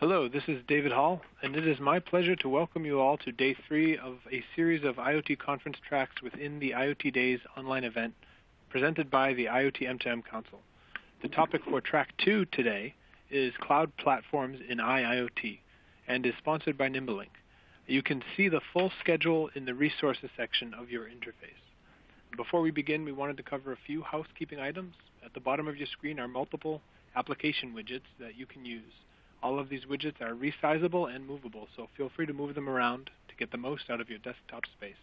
Hello, this is David Hall, and it is my pleasure to welcome you all to day three of a series of IoT conference tracks within the IoT Days online event presented by the IoT M2M Council. The topic for track two today is cloud platforms in IIoT and is sponsored by NimbeLink. You can see the full schedule in the resources section of your interface. Before we begin, we wanted to cover a few housekeeping items. At the bottom of your screen are multiple application widgets that you can use. All of these widgets are resizable and movable, so feel free to move them around to get the most out of your desktop space.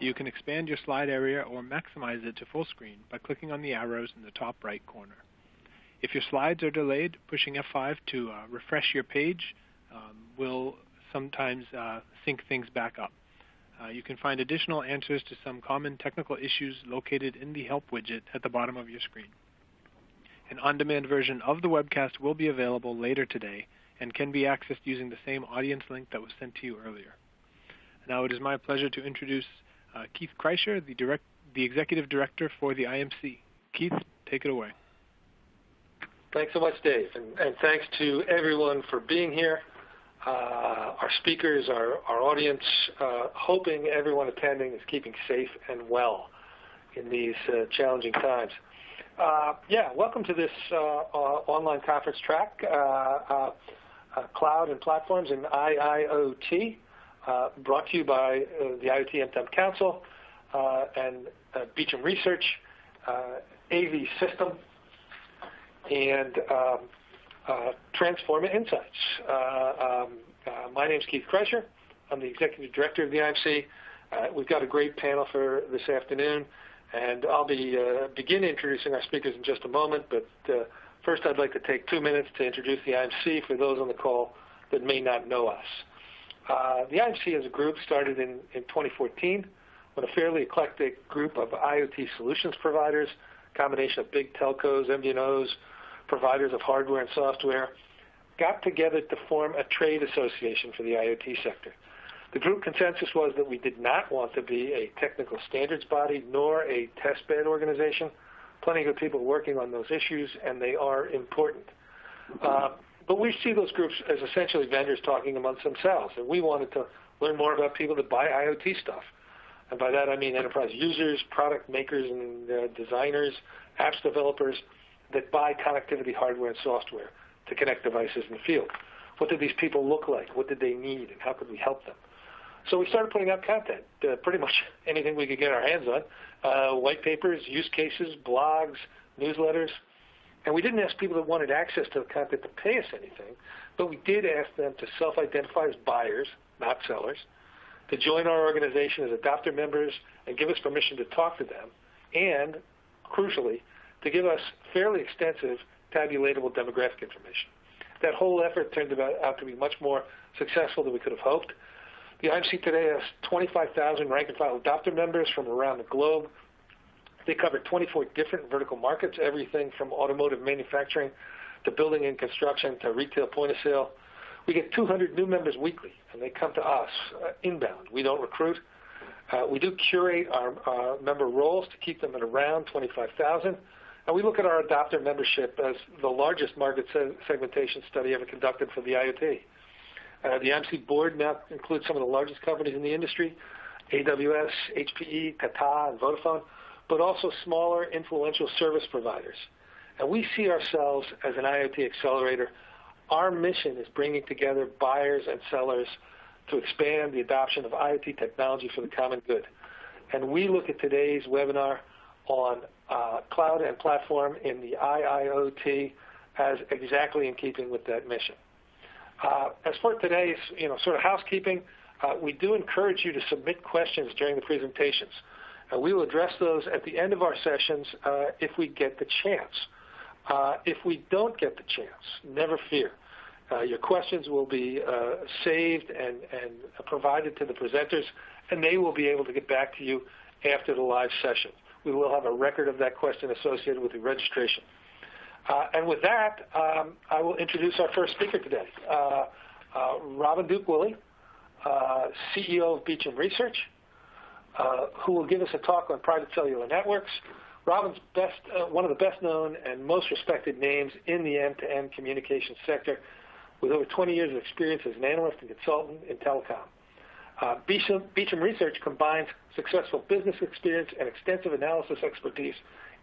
You can expand your slide area or maximize it to full screen by clicking on the arrows in the top right corner. If your slides are delayed, pushing F5 to uh, refresh your page um, will sometimes uh, sync things back up. Uh, you can find additional answers to some common technical issues located in the Help widget at the bottom of your screen. An on-demand version of the webcast will be available later today and can be accessed using the same audience link that was sent to you earlier. Now it is my pleasure to introduce uh, Keith Kreischer, the, direct, the Executive Director for the IMC. Keith, take it away. Thanks so much, Dave, and, and thanks to everyone for being here, uh, our speakers, our, our audience, uh, hoping everyone attending is keeping safe and well in these uh, challenging times. Uh, yeah, welcome to this uh, uh, online conference track, uh, uh, uh, Cloud and Platforms in IIoT, brought to you by the IoT M2M Council and Beecham Research, AV System, and um, Insights. Um, my name is Keith Kreischer. I'm the Executive Director of the IMC. we've got a great panel for this afternoon. And I'll be uh, begin introducing our speakers in just a moment, but uh, first I'd like to take two minutes to introduce the IMC for those on the call that may not know us. Uh, the IMC as a group started in, in 2014 when a fairly eclectic group of IoT solutions providers, combination of big telcos, MVNOs, providers of hardware and software, got together to form a trade association for the IoT sector. The group consensus was that we did not want to be a technical standards body nor a testbed organization. Plenty of people working on those issues, and they are important. Uh, but we see those groups as essentially vendors talking amongst themselves, and we wanted to learn more about people that buy IoT stuff. And by that I mean enterprise users, product makers and uh, designers, apps developers that buy connectivity hardware and software to connect devices in the field. What did these people look like? What did they need, and how could we help them? So we started putting out content, uh, pretty much anything we could get our hands on, uh, white papers, use cases, blogs, newsletters. And we didn't ask people that wanted access to the content to pay us anything, but we did ask them to self-identify as buyers, not sellers, to join our organization as adopter members and give us permission to talk to them, and, crucially, to give us fairly extensive tabulatable demographic information. That whole effort turned out to be much more successful than we could have hoped. The IMC today has 25,000 rank and file adopter members from around the globe. They cover 24 different vertical markets, everything from automotive manufacturing to building and construction to retail point of sale. We get 200 new members weekly, and they come to us uh, inbound. We don't recruit. Uh, we do curate our uh, member rolls to keep them at around 25,000. And we look at our adopter membership as the largest market se segmentation study ever conducted for the IoT. Uh, the IMC board now includes some of the largest companies in the industry, AWS, HPE, Tata, and Vodafone, but also smaller influential service providers. And we see ourselves as an IoT accelerator. Our mission is bringing together buyers and sellers to expand the adoption of IoT technology for the common good. And we look at today's webinar on uh, cloud and platform in the IIoT as exactly in keeping with that mission. Uh, as for today's sort of housekeeping, uh, we do encourage you to submit questions during the presentations. We will address those at the end of our sessions uh, if we get the chance. If we don't get the chance, never fear. Your questions will be saved and, and provided to the presenters, and they will be able to get back to you after the live session. We will have a record of that question associated with the registration. Uh, and with that, um, I will introduce our first speaker today, uh, uh, Robin Duke-Woolley, uh, CEO of Beecham Research, who will give us a talk on private cellular networks. Robin's best, one of the best known and most respected names in the end-to-end communications sector. with over 20 years of experience as an analyst and consultant in telecom. Beecham Research combines successful business experience and extensive analysis expertise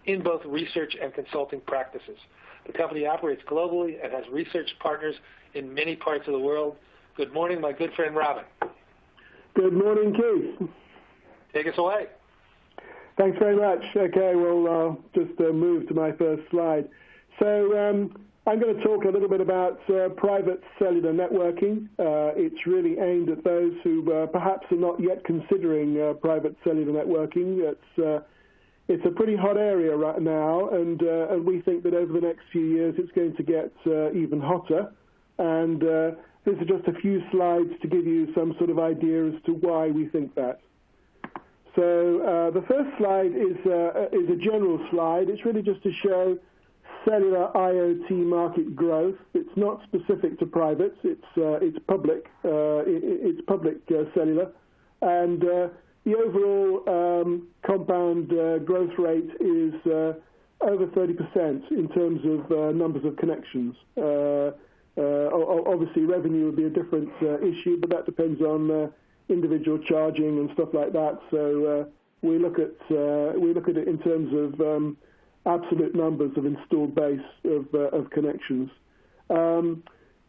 in both research and consulting practices. The company operates globally and has research partners in many parts of the world. Good morning, my good friend Robin. Good morning, Keith. Take us away. Thanks very much. Okay, well, I'll just uh, move to my first slide. So um, I'm going to talk a little bit about uh, private cellular networking. Uh, it's really aimed at those who uh, perhaps are not yet considering uh, private cellular networking. It's, uh, it's a pretty hot area right now, and, uh, and we think that over the next few years it's going to get even hotter. And these are just a few slides to give you some sort of idea as to why we think that. So the first slide is, is a general slide. It's really just to show cellular IoT market growth. It's not specific to privates. It's uh, it's public. Uh, it's public uh, cellular, and the overall um, compound growth rate is over 30% in terms of numbers of connections. Obviously, revenue would be a different issue, but that depends on individual charging and stuff like that. So we look at we look at it in terms of um, absolute numbers of installed base of, uh, connections. Um,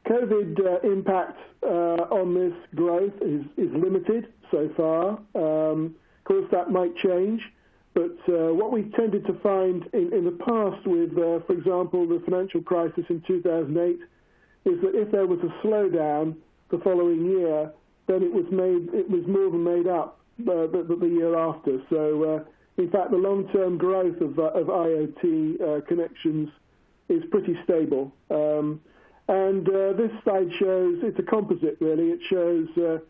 COVID uh, impact uh, on this growth is limited so far. Um, of course, that might change, but uh, what we've tended to find in, the past with, uh, for example, the financial crisis in 2008, is that if there was a slowdown the following year, then it was made it was more than made up uh, the, year after. So in fact, the long-term growth of, IoT connections is pretty stable. Um, and this slide shows, it's a composite really, it shows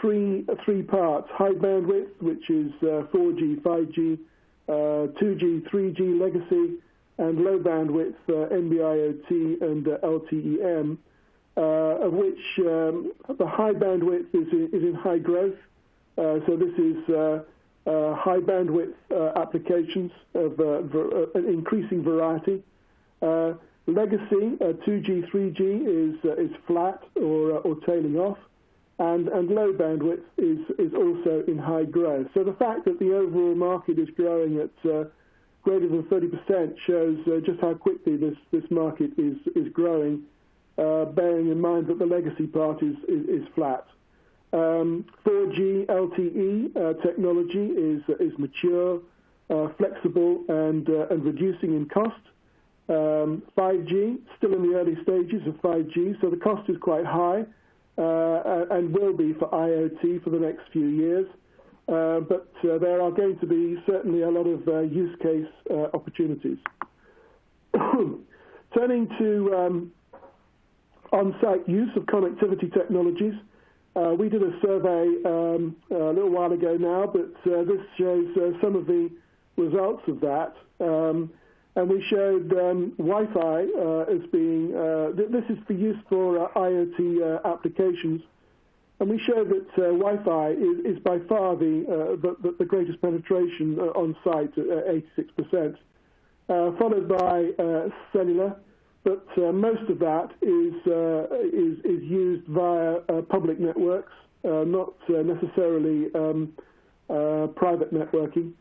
three, three parts, high bandwidth, which is 4G, 5G, 2G, 3G legacy, and low bandwidth, uh, NB-IoT and uh, LTE-M, uh, of which um, the high bandwidth is in, is in high growth. so this is uh, high bandwidth uh, applications of uh, an increasing variety. Legacy 2G, 3G is is flat or or tailing off, and and low bandwidth is is also in high growth. So the fact that the overall market is growing at uh, greater than 30% shows just how quickly this this market is is growing, uh, bearing in mind that the legacy part is is flat. Um, 4G um, LTE uh, technology is is mature, uh, flexible, and uh, and reducing in cost. Um, 5G, um, still in the early stages of 5G, so the cost is quite high, and will be for IoT for the next few years. But there are going to be certainly a lot of use case opportunities. Turning to um, on-site use of connectivity technologies, uh, we did a survey um, a little while ago now, but uh, this shows uh, some of the results of that. Um, and we showed um, Wi-Fi uh, as being, uh, th this is for use for uh, IoT applications. And we showed that Wi-Fi is, is, by far the, the, the, greatest penetration on site at 86%, followed by cellular, but uh, most of that is, uh, is, is used via uh, public networks, uh, not uh, necessarily um, uh, private networking.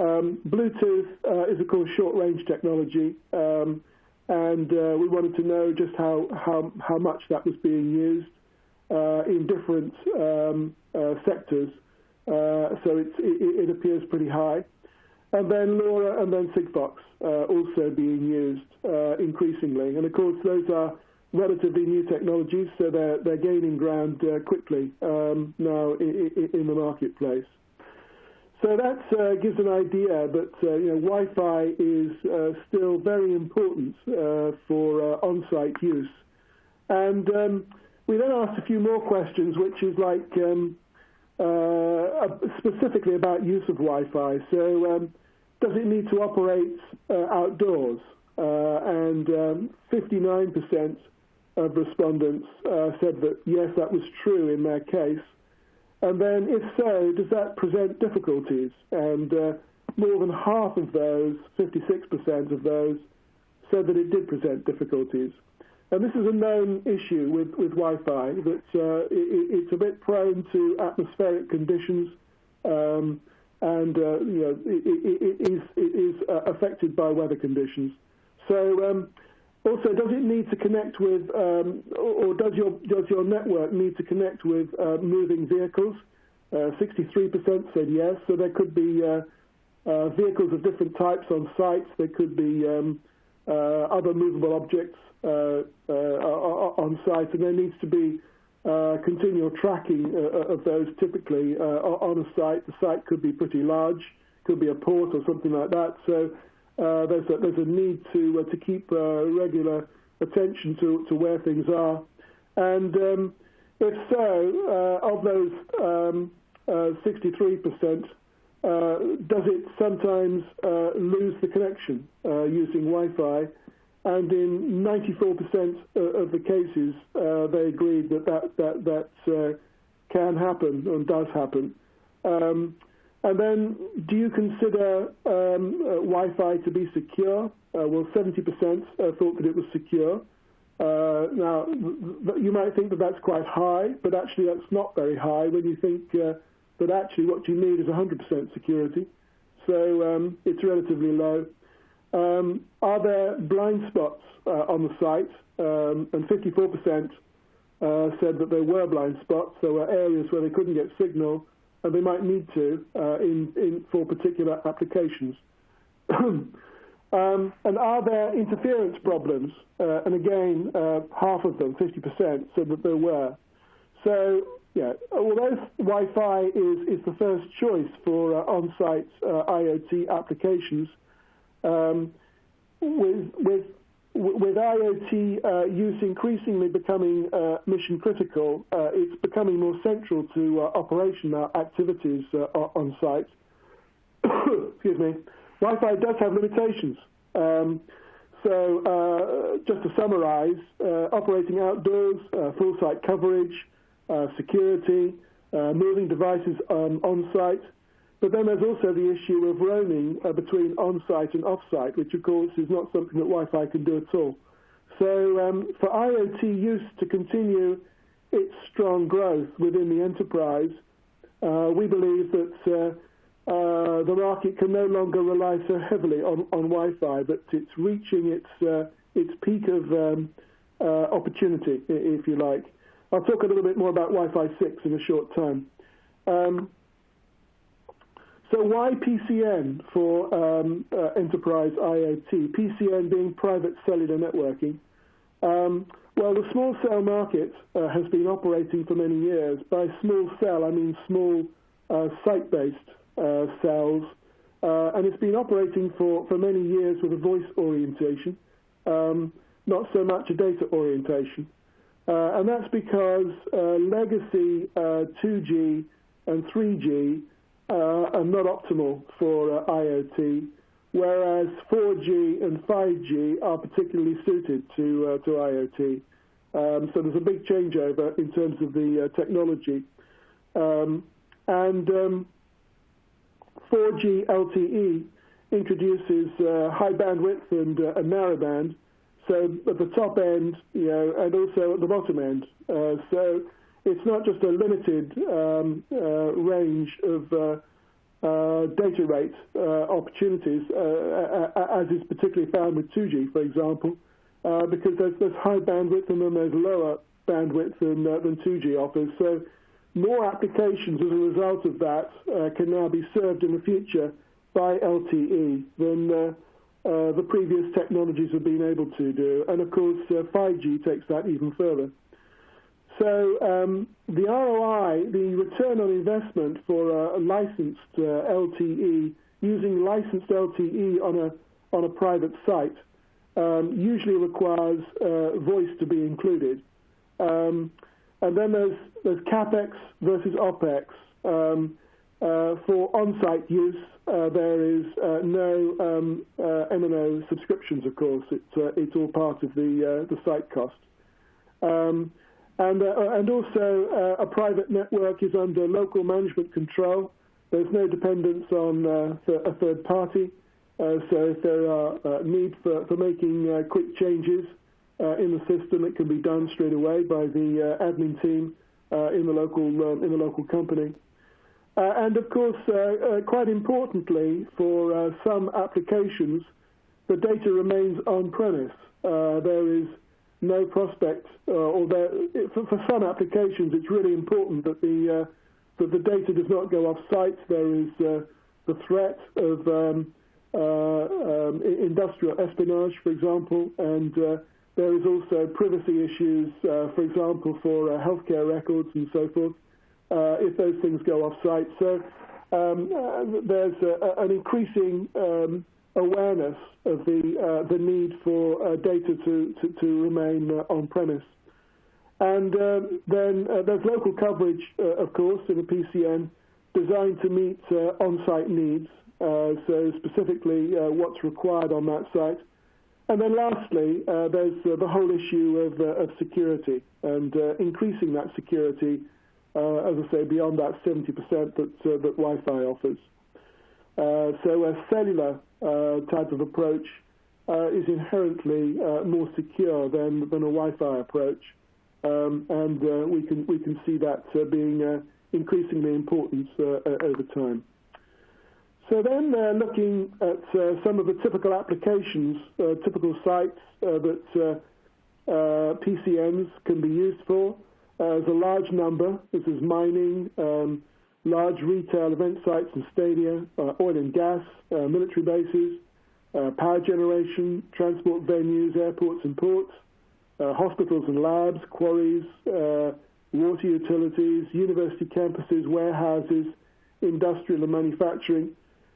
Um, Bluetooth uh, is, of course, short-range technology, um, and uh, we wanted to know just how, how, how much that was being used uh, in different um, sectors. so it, it appears pretty high and then LoRa and then Sigfox uh, also being used uh, increasingly. And of course, those are relatively new technologies, so they're, they're gaining ground uh, quickly um, now in, in, the marketplace. So that uh, gives an idea that uh, you know, Wi-Fi is uh, still very important for on-site use. And um, we then asked a few more questions, which is like um, specifically about use of Wi-Fi. So um, does it need to operate uh, outdoors? Uh, and um, 59% of respondents uh, said that yes, that was true in their case. And then, if so, does that present difficulties? And uh, more than half of those, 56% of those, said that it did present difficulties. and this is a known issue with, with Wi-Fi, that uh, it, it's a bit prone to atmospheric conditions, um, and uh, you know, it, it is, it is uh, affected by weather conditions. So um, also, does it need to connect with, um, or does your, does your network need to connect with uh, moving vehicles? 63% uh, said yes, so there could be uh, uh, vehicles of different types on sites. There could be um, other movable objects on site, and there needs to be continual tracking of those typically on a site. The site could be pretty large, could be a port or something like that. So uh, there's a, there's a need to uh, to keep uh, regular attention to to where things are, and um, if so, of those um, 63%, does it sometimes lose the connection using Wi-Fi? And in 94% of the cases, they agreed that that that that can happen and does happen. Um, and then, do you consider um, uh, Wi-Fi to be secure? Uh, well, 70% uh, thought that it was secure. Uh, now, you might think that that's quite high, but actually that's not very high when you think uh, that actually what you need is 100% security. So um, it's relatively low. Um, are there blind spots uh, on the site? Um, and 54% said that there were blind spots. There were areas where they couldn't get signal and they might need to uh, in, in, for particular applications. um, and are there interference problems? Uh, and again, uh, half of them, 50%, said that there were. So, yeah, although Wi-Fi is, is the first choice for uh, on-site uh, IoT applications, um, with, with with IoT uh, use increasingly becoming uh, mission critical, uh, it's becoming more central to uh, operational activities uh, on site. Excuse me. Wi-Fi does have limitations. Um, so, uh, just to summarize, operating outdoors, full site coverage, security, moving devices um, on site, but then there's also the issue of roaming uh, between on-site and off-site, which of course is not something that Wi-Fi can do at all. So um, for IoT use to continue its strong growth within the enterprise, uh, we believe that uh, uh, the market can no longer rely so heavily on, on Wi-Fi, but it's reaching its uh, its peak of um, uh, opportunity, if you like. I'll talk a little bit more about Wi-Fi 6 in a short time. Um, so why PCN for um, uh, enterprise IoT? PCN being private cellular networking. Um, well, the small cell market uh, has been operating for many years. By small cell, I mean small uh, site-based uh, cells, uh, and it's been operating for, for many years with a voice orientation, um, not so much a data orientation. Uh, and that's because legacy 2G and 3G uh, are not optimal for uh, IoT, whereas 4G and 5G are particularly suited to, uh, to IoT. Um, so there's a big changeover in terms of the uh, technology. Um, and um, 4G LTE introduces uh, high bandwidth and uh, a narrowband, so at the top end, you know, and also at the bottom end. so it's not just a limited um, uh, range of uh, uh, data rate uh, opportunities, uh, as is particularly found with 2G, for example, because there's, there's, high bandwidth and then there's lower bandwidth than, than 2G offers. So more applications as a result of that can now be served in the future by LTE than uh, the previous technologies have been able to do. And of course, uh, 5G takes that even further. So um, the ROI, the return on investment for a licensed uh, LTE, using licensed LTE on a on a private site, um, usually requires uh, voice to be included. Um, and then there's there's capex versus opex. Um, uh, for on-site use, uh, there is uh, no um, uh, MNO subscriptions, of course. It's it's all part of the the site cost. Um, and, uh, and also, uh, a private network is under local management control. There's no dependence on uh, a third party. Uh, so if there are uh, need for, for making uh, quick changes, in the system, it can be done straight away by the admin team in the local in the local company. and of course, quite importantly, for some applications, the data remains on-premise. there is no prospect, or there, for, for, some applications, it's really important that the that the data does not go off-site. There is the threat of um, um, industrial espionage, for example, and uh, there is also privacy issues, uh, for example, for uh, healthcare records and so forth, if those things go off-site. So um, there's an increasing um, awareness of the the need for data to, to, to remain on-premise. And um, then uh, there's local coverage, uh, of course, in a PCN designed to meet uh, on-site needs. Uh, so specifically uh, what's required on that site. And then lastly, uh, there's the whole issue of, of security and increasing that security, as I say, beyond that 70% that, that Wi-Fi offers. so a cellular type of approach is inherently more secure than, than a Wi-Fi approach. Um, and we can we can see that being increasingly important over time. So then uh, looking at uh, some of the typical applications, uh, typical sites uh, that uh, uh, PCNs can be used for. there's a large number. This is mining, um, large retail event sites and stadia, oil and gas, military bases, power generation, transport venues, airports and ports, hospitals and labs, quarries, water utilities, university campuses, warehouses, industrial and manufacturing,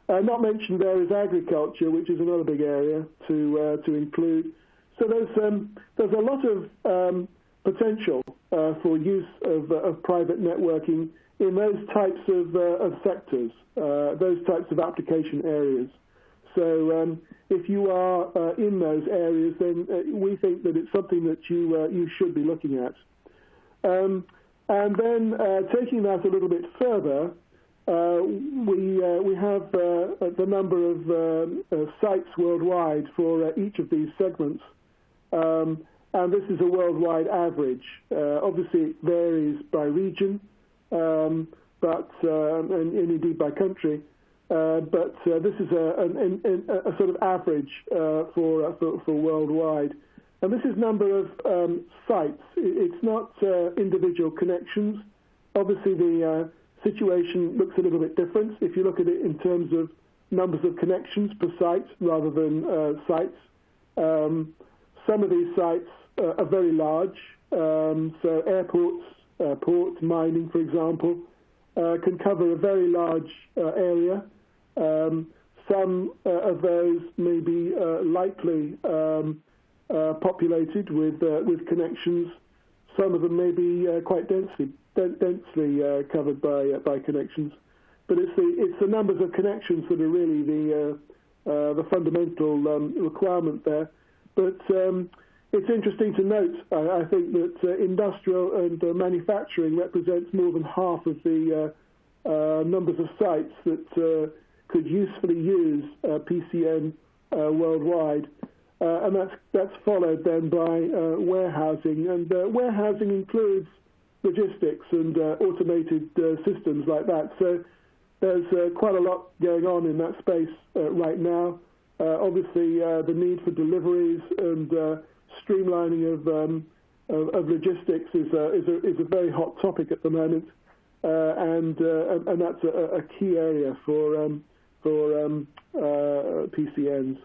uh, not mentioned there is agriculture, which is another big area to uh, to include. So there's um, there's a lot of um, potential uh, for use of, uh, of private networking in those types of, uh, of sectors, uh, those types of application areas. So um, if you are in those areas, then we think that it's something that you you should be looking at. Um, and then taking that a little bit further, uh, we uh, we have uh, the number of sites worldwide for each of these segments, um, and this is a worldwide average. Obviously, it varies by region, but and indeed by country. But this is a sort of average for worldwide. And this is number of um, sites. It's not individual connections. Obviously, the situation looks a little bit different if you look at it in terms of numbers of connections per site rather than uh, sites. Um, some of these sites uh, are very large, um, so airports, uh, ports, mining, for example, uh, can cover a very large uh, area. Um, some uh, of those may be lightly um, populated with with connections. Some of them may be quite densely densely uh, covered by uh, by connections. But it's the it's the numbers of connections that are really the uh, the fundamental um, requirement there. But um, it's interesting to note, I, think, that uh, industrial and uh, manufacturing represents more than half of the uh, uh numbers of sites that uh, could usefully use uh, PCN worldwide. and that's followed then by warehousing, and warehousing includes logistics and automated systems like that. So there's quite a lot going on in that space right now. obviously, the need for deliveries and streamlining of, um, of, of logistics is a, is a, is a very hot topic at the moment, and, and, and that's a, a, key area for um, for um, PCNs.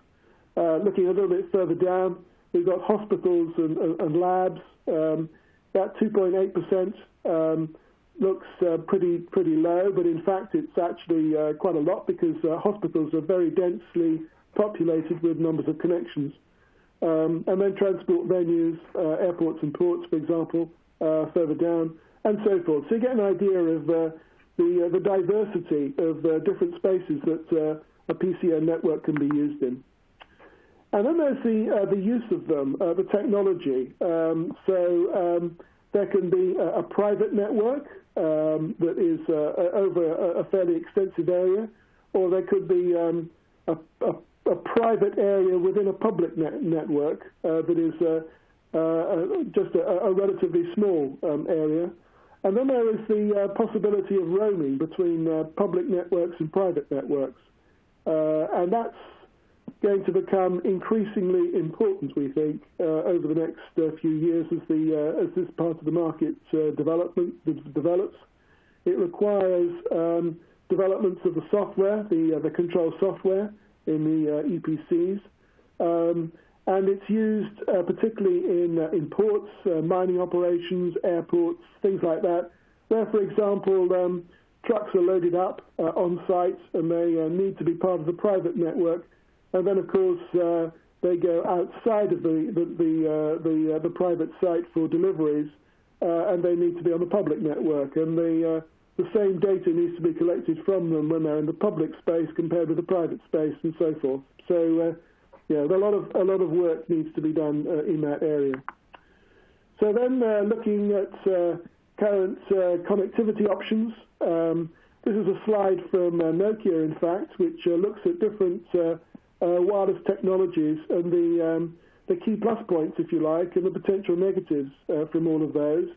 looking a little bit further down, we've got hospitals and, and, and labs. Um, that 2.8% um, looks uh, pretty pretty low, but in fact it's actually uh, quite a lot because uh, hospitals are very densely populated with numbers of connections. Um, and then transport venues, uh, airports and ports, for example, uh, further down, and so forth. So you get an idea of uh, the the diversity of different spaces that a PCN network can be used in. And then there's the uh, the use of them, uh, the technology. Um, so um, there can be a, a private network um, that is uh, over a, a, fairly extensive area, or there could be um, a, a, private area within a public net network uh, that is uh, uh just a relatively small um, area. And then there is the uh, possibility of roaming between uh, public networks and private networks. And that's going to become increasingly important, we think, over the next few years as the, as this part of the market develops. It requires um, developments of the software, the control software in the uh, EPCs. Um, and it's used uh, particularly in uh, in ports, mining operations, airports, things like that, where, for example, um, trucks are loaded up on site and they need to be part of the private network. And then, of course, they go outside of the private site for deliveries, and they need to be on the public network. And the same data needs to be collected from them when they're in the public space compared with the private space and so forth. So, uh, yeah, a lot of a lot of work needs to be done uh, in that area. So then uh, looking at current connectivity options, um, this is a slide from Nokia, in fact, which looks at different wireless technologies and um, the key plus points, if you like, and the potential negatives from all of those.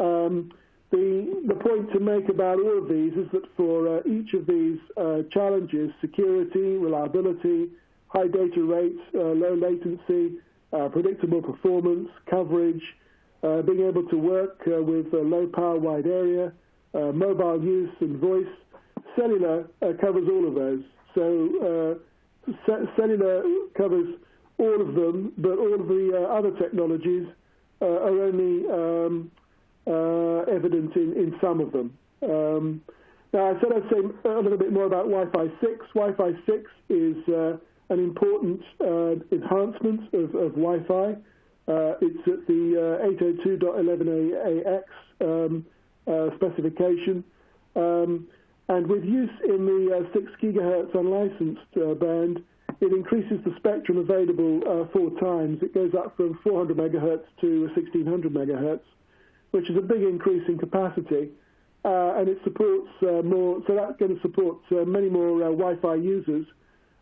Um, The point to make about all of these is that for uh, each of these uh, challenges, security, reliability, high data rates, uh, low latency, predictable performance, coverage, being able to work with low power wide area, mobile use and voice, cellular covers all of those. So cellular covers all of them, but all of the other technologies are only um, Uh, evident in some of them. Um, now, I said I'd say a little bit more about Wi-Fi 6. Wi-Fi 6 is uh, an important uh, enhancement of Wi-Fi. It's at the 802.11ax um, specification. Um, and with use in the 6 gigahertz unlicensed band, it increases the spectrum available four times. It goes up from 400 megahertz to 1600 megahertz, which is a big increase in capacity. Uh, and it supports uh, more, so that's going to support uh, many more Wi-Fi users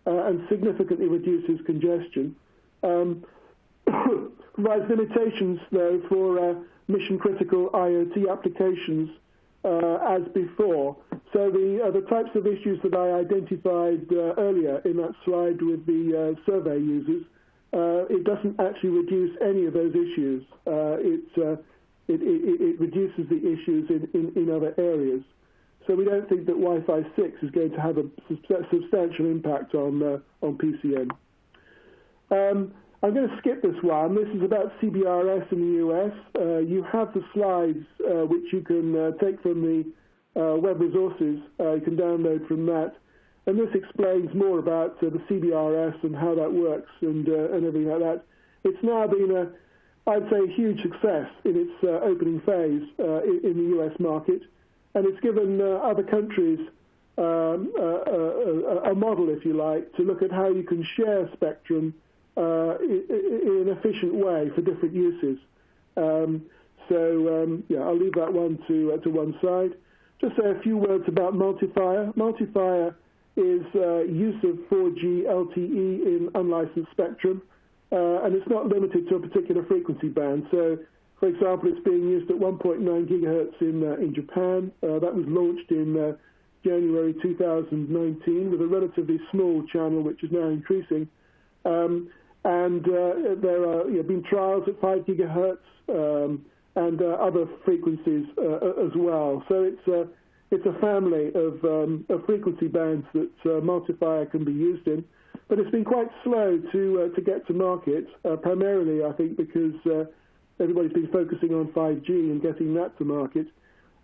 and significantly reduces congestion. Um, provides limitations, though, for mission-critical IoT applications as before. So the types of issues that I identified earlier in that slide with the survey users, it doesn't actually reduce any of those issues. It reduces the issues in in other areas. So we don't think that Wi-Fi 6 is going to have a substantial impact on uh, on PCN. Um, I'm going to skip this one. This is about CBRS in the US. Uh, you have the slides uh, which you can take from the web resources. You can download from that. And this explains more about the CBRS and how that works and and everything like that. It's now been, I'd say, a huge success in its uh, opening phase uh, in the US market. And it's given uh, other countries um, a model, if you like, to look at how you can share spectrum in an efficient way for different uses. Um, so, um, yeah, I'll leave that one to to one side. Just say a few words about MulteFire. MulteFire is use of 4G LTE in unlicensed spectrum, Uh, and it's not limited to a particular frequency band. So, for example, it's being used at 1.9 gigahertz in uh, Japan. Uh, that was launched in January 2019 with a relatively small channel, which is now increasing. Um, and there have been trials at 5 gigahertz um, and other frequencies as well. So it's a family um, of frequency bands that MulteFire can be used in. But it's been quite slow to uh, to get to market, uh, primarily, I think, because uh, everybody's been focusing on 5G and getting that to market.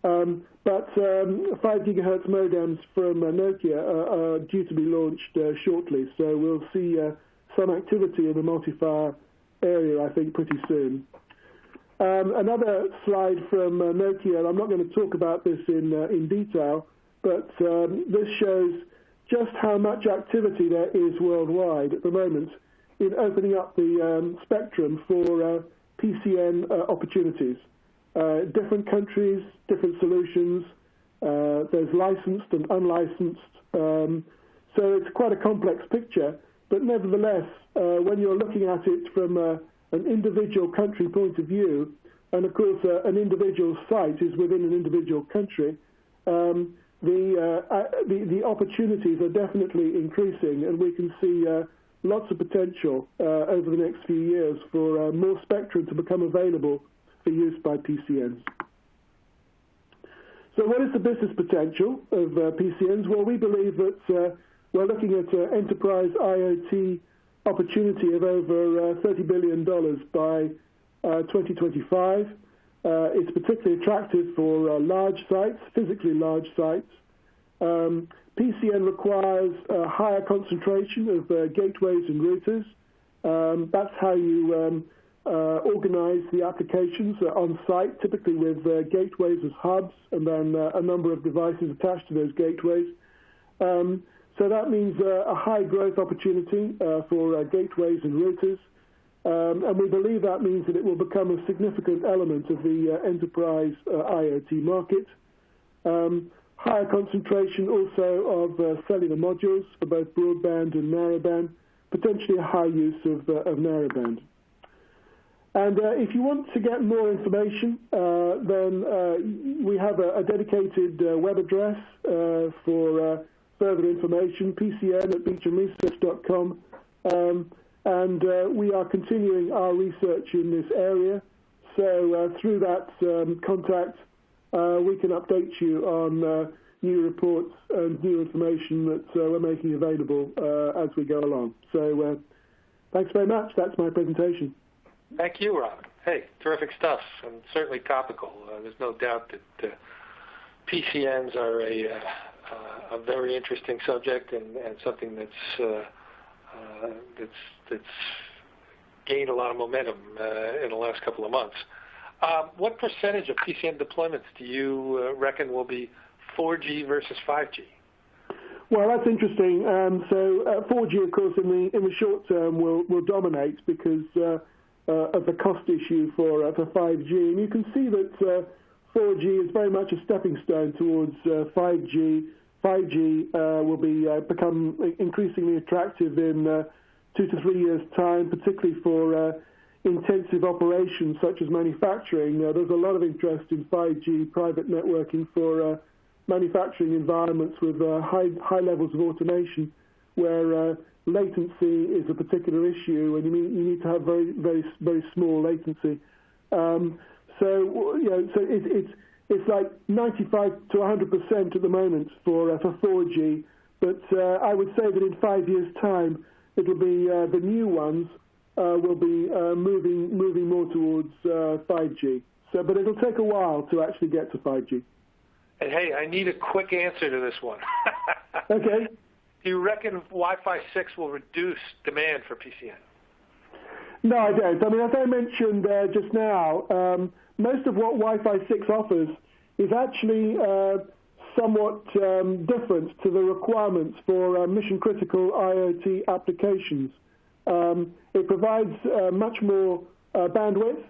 Um, but um, 5 gigahertz modems from Nokia are due to be launched shortly. So we'll see some activity in the MulteFire area, I think, pretty soon. Um, another slide from Nokia, and I'm not going to talk about this in detail, but this shows just how much activity there is worldwide at the moment in opening up the um, spectrum for uh, PCN uh, opportunities. Uh, different countries, different solutions. There's licensed and unlicensed. Um, so it's quite a complex picture. But nevertheless, when you're looking at it from a an individual country point of view, and of course uh, an individual site is within an individual country, um, the, uh, uh, the, the opportunities are definitely increasing, and we can see uh, lots of potential uh, over the next few years for uh, more spectrum to become available for use by PCNs. So what is the business potential of uh, PCNs? Well, we believe that we're looking at an enterprise IoT opportunity of over uh, $30 billion by uh, 2025. Uh, it's particularly attractive for uh, large sites, physically large sites. Um, PCN requires a higher concentration of gateways and routers. Um, that's how you um, uh, organize the applications uh, on site, typically with uh, gateways as hubs and then uh, a number of devices attached to those gateways. Um, so that means uh, a high growth opportunity uh, for gateways and routers. Um, and we believe that means that it will become a significant element of the enterprise IoT market. Um, higher concentration also of cellular modules for both broadband and narrowband, potentially a high use of, narrowband. And uh, if you want to get more information, uh, then uh, we have a, dedicated uh, web address uh, for uh, further information, pcn and uh, we are continuing our research in this area. So uh, through that um, contact, uh, we can update you on new reports and new information that we're making available as we go along. So thanks very much. That's my presentation. Thank you, Rob. Hey, terrific stuff, and certainly topical. Uh, there's no doubt that uh, PCNs are a, uh, a very interesting subject and, and something that's uh, uh, that's that's gained a lot of momentum uh, in the last couple of months. Um, what percentage of PCN deployments do you reckon will be 4G versus 5G? Well, that's interesting. Um, so 4G, of course, in the in the short term will will dominate because uh, of the cost issue for uh, for 5G. And you can see that 4G uh, is very much a stepping stone towards 5G. 5G uh, will be uh, become increasingly attractive in uh, two to three years' time, particularly for intensive operations such as manufacturing. There's a lot of interest in 5G private networking for manufacturing environments with high levels of automation, where latency is a particular issue, and you, need to have very, small latency. Um, So, you know, so it, it's like 95 to 100 percent at the moment for uh, for 4G, but uh, I would say that in five years' time, it'll be uh, the new ones uh, will be uh, moving moving more towards 5G. Uh, so, but it'll take a while to actually get to 5G. And hey, I need a quick answer to this one. okay. Do you reckon Wi-Fi 6 will reduce demand for PCN? No, I don't. I mean, as I mentioned uh, just now, um, most of what Wi-Fi 6 offers is actually uh, somewhat um, different to the requirements for uh, mission-critical IoT applications. Um, it provides uh, much more uh, bandwidth,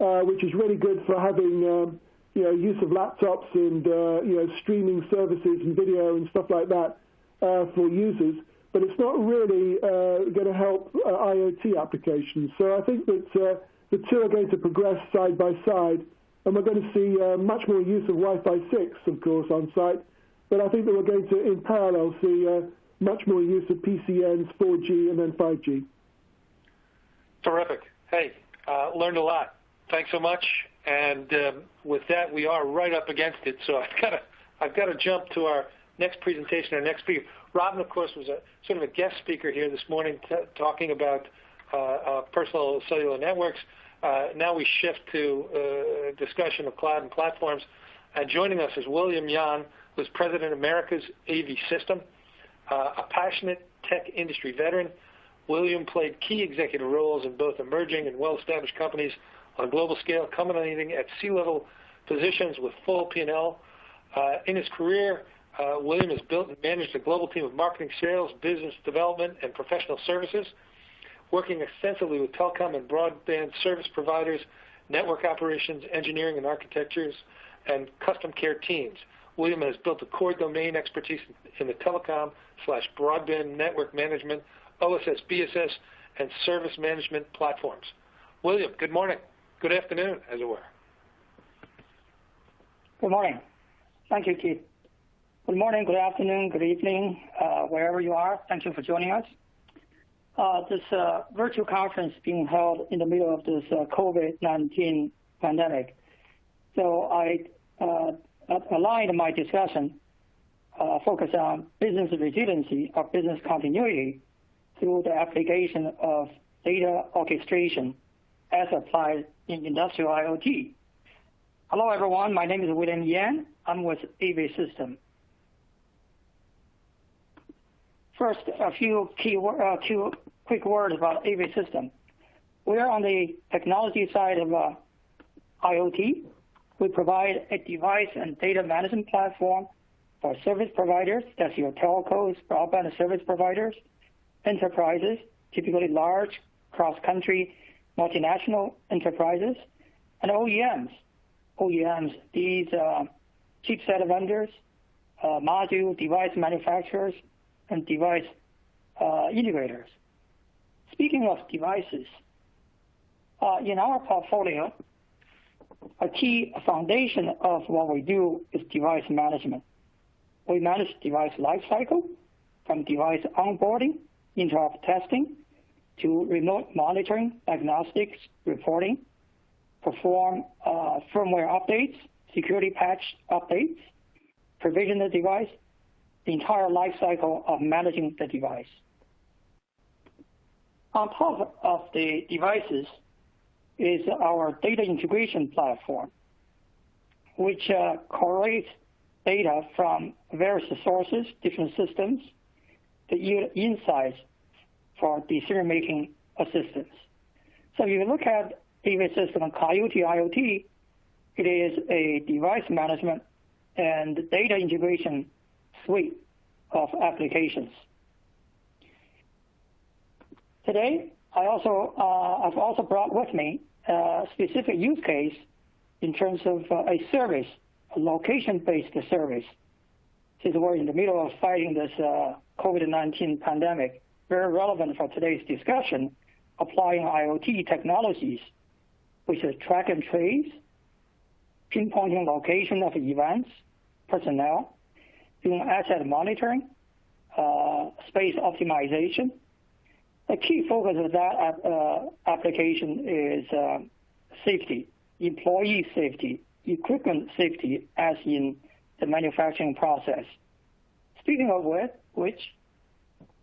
uh, which is really good for having um, you know, use of laptops and you know, streaming services and video and stuff like that. Uh, for users, but it's not really uh, going to help uh, IoT applications. So I think that the two are going to progress side by side, and we're going to see much more use of Wi-Fi 6, of course, on site. But I think that we're going to, in parallel, see much more use of PCNs, 4G, and then 5G. Terrific. Hey, learned a lot. Thanks so much. And um, with that, we are right up against it. So I've got to, I've got to jump to our next presentation, our next speaker. Robin, of course, was a sort of a guest speaker here this morning talking about uh, uh, personal cellular networks. Uh, now we shift to uh, discussion of cloud and platforms. And joining us is William Yan, who's President of America's AV System, uh, a passionate tech industry veteran. William played key executive roles in both emerging and well-established companies on a global scale, culminating at C-level positions with full P&L. Uh, in his career, uh, William has built and managed a global team of marketing, sales, business development, and professional services, working extensively with telecom and broadband service providers, network operations, engineering and architectures, and custom care teams. William has built a core domain expertise in the telecom slash broadband network management, OSS, BSS, and service management platforms. William, good morning. Good afternoon, as it were. Good morning. Thank you, Keith. Good morning, good afternoon, good evening, uh, wherever you are. Thank you for joining us. Uh, this uh, virtual conference being held in the middle of this uh, COVID-19 pandemic. So I aligned my discussion focus on business resiliency or business continuity through the application of data orchestration as applied in industrial IoT. Hello, everyone. My name is William Yan. I'm with AV System. First, a few key uh, quick words about AV System. We are on the technology side of uh, IoT. We provide a device and data management platform for service providers, that's your telcos, broadband service providers, enterprises, typically large cross-country multinational enterprises, and OEMs. OEMs, these uh, chipset vendors, uh, module device manufacturers, and device uh, integrators. Speaking of devices, uh, in our portfolio, a key foundation of what we do is device management. We manage device lifecycle from device onboarding, interop testing, to remote monitoring, diagnostics, reporting, perform uh, firmware updates, security patch updates, provision the device, the entire life cycle of managing the device. On top of the devices is our data integration platform, which uh, correlates data from various sources, different systems, to yield insights for decision-making assistance. So if you look at AV system Coiote IoT, it is a device management and data integration suite of applications. Today, I also, uh, I've also brought with me a specific use case in terms of uh, a service a location-based service. Since we're in the middle of fighting this uh, COVID-19 pandemic, very relevant for today's discussion, applying IoT technologies, which is track and trace, pinpointing location of events, personnel, doing asset monitoring, uh, space optimization. The key focus of that uh, application is uh, safety, employee safety, equipment safety as in the manufacturing process. Speaking of which,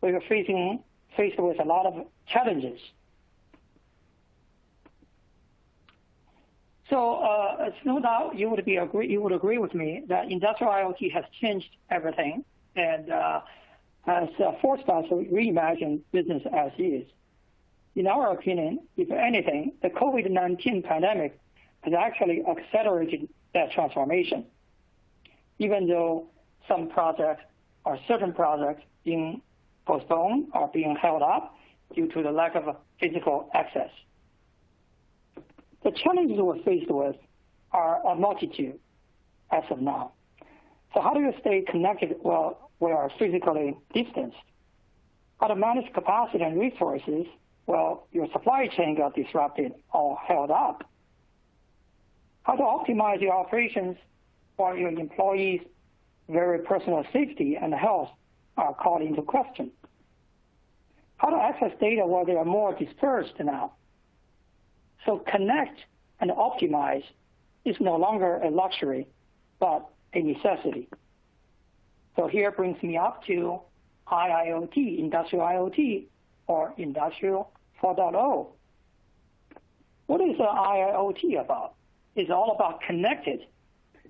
we are facing faced with a lot of challenges. So uh, no doubt you would be agree you would agree with me that industrial IoT has changed everything and uh, has uh, forced us to reimagine business as is. In our opinion, if anything, the COVID-19 pandemic has actually accelerated that transformation, even though some projects or certain projects being postponed or being held up due to the lack of physical access. The challenges we're faced with are a multitude as of now. So how do you stay connected while we are physically distanced? How to manage capacity and resources while your supply chain got disrupted or held up? how to optimize your operations while your employees' very personal safety and health are called into question. How to access data while they are more dispersed now. So connect and optimize is no longer a luxury, but a necessity. So here brings me up to IIoT, Industrial IoT, or Industrial 4.0. What is IIoT about? It's all about connected,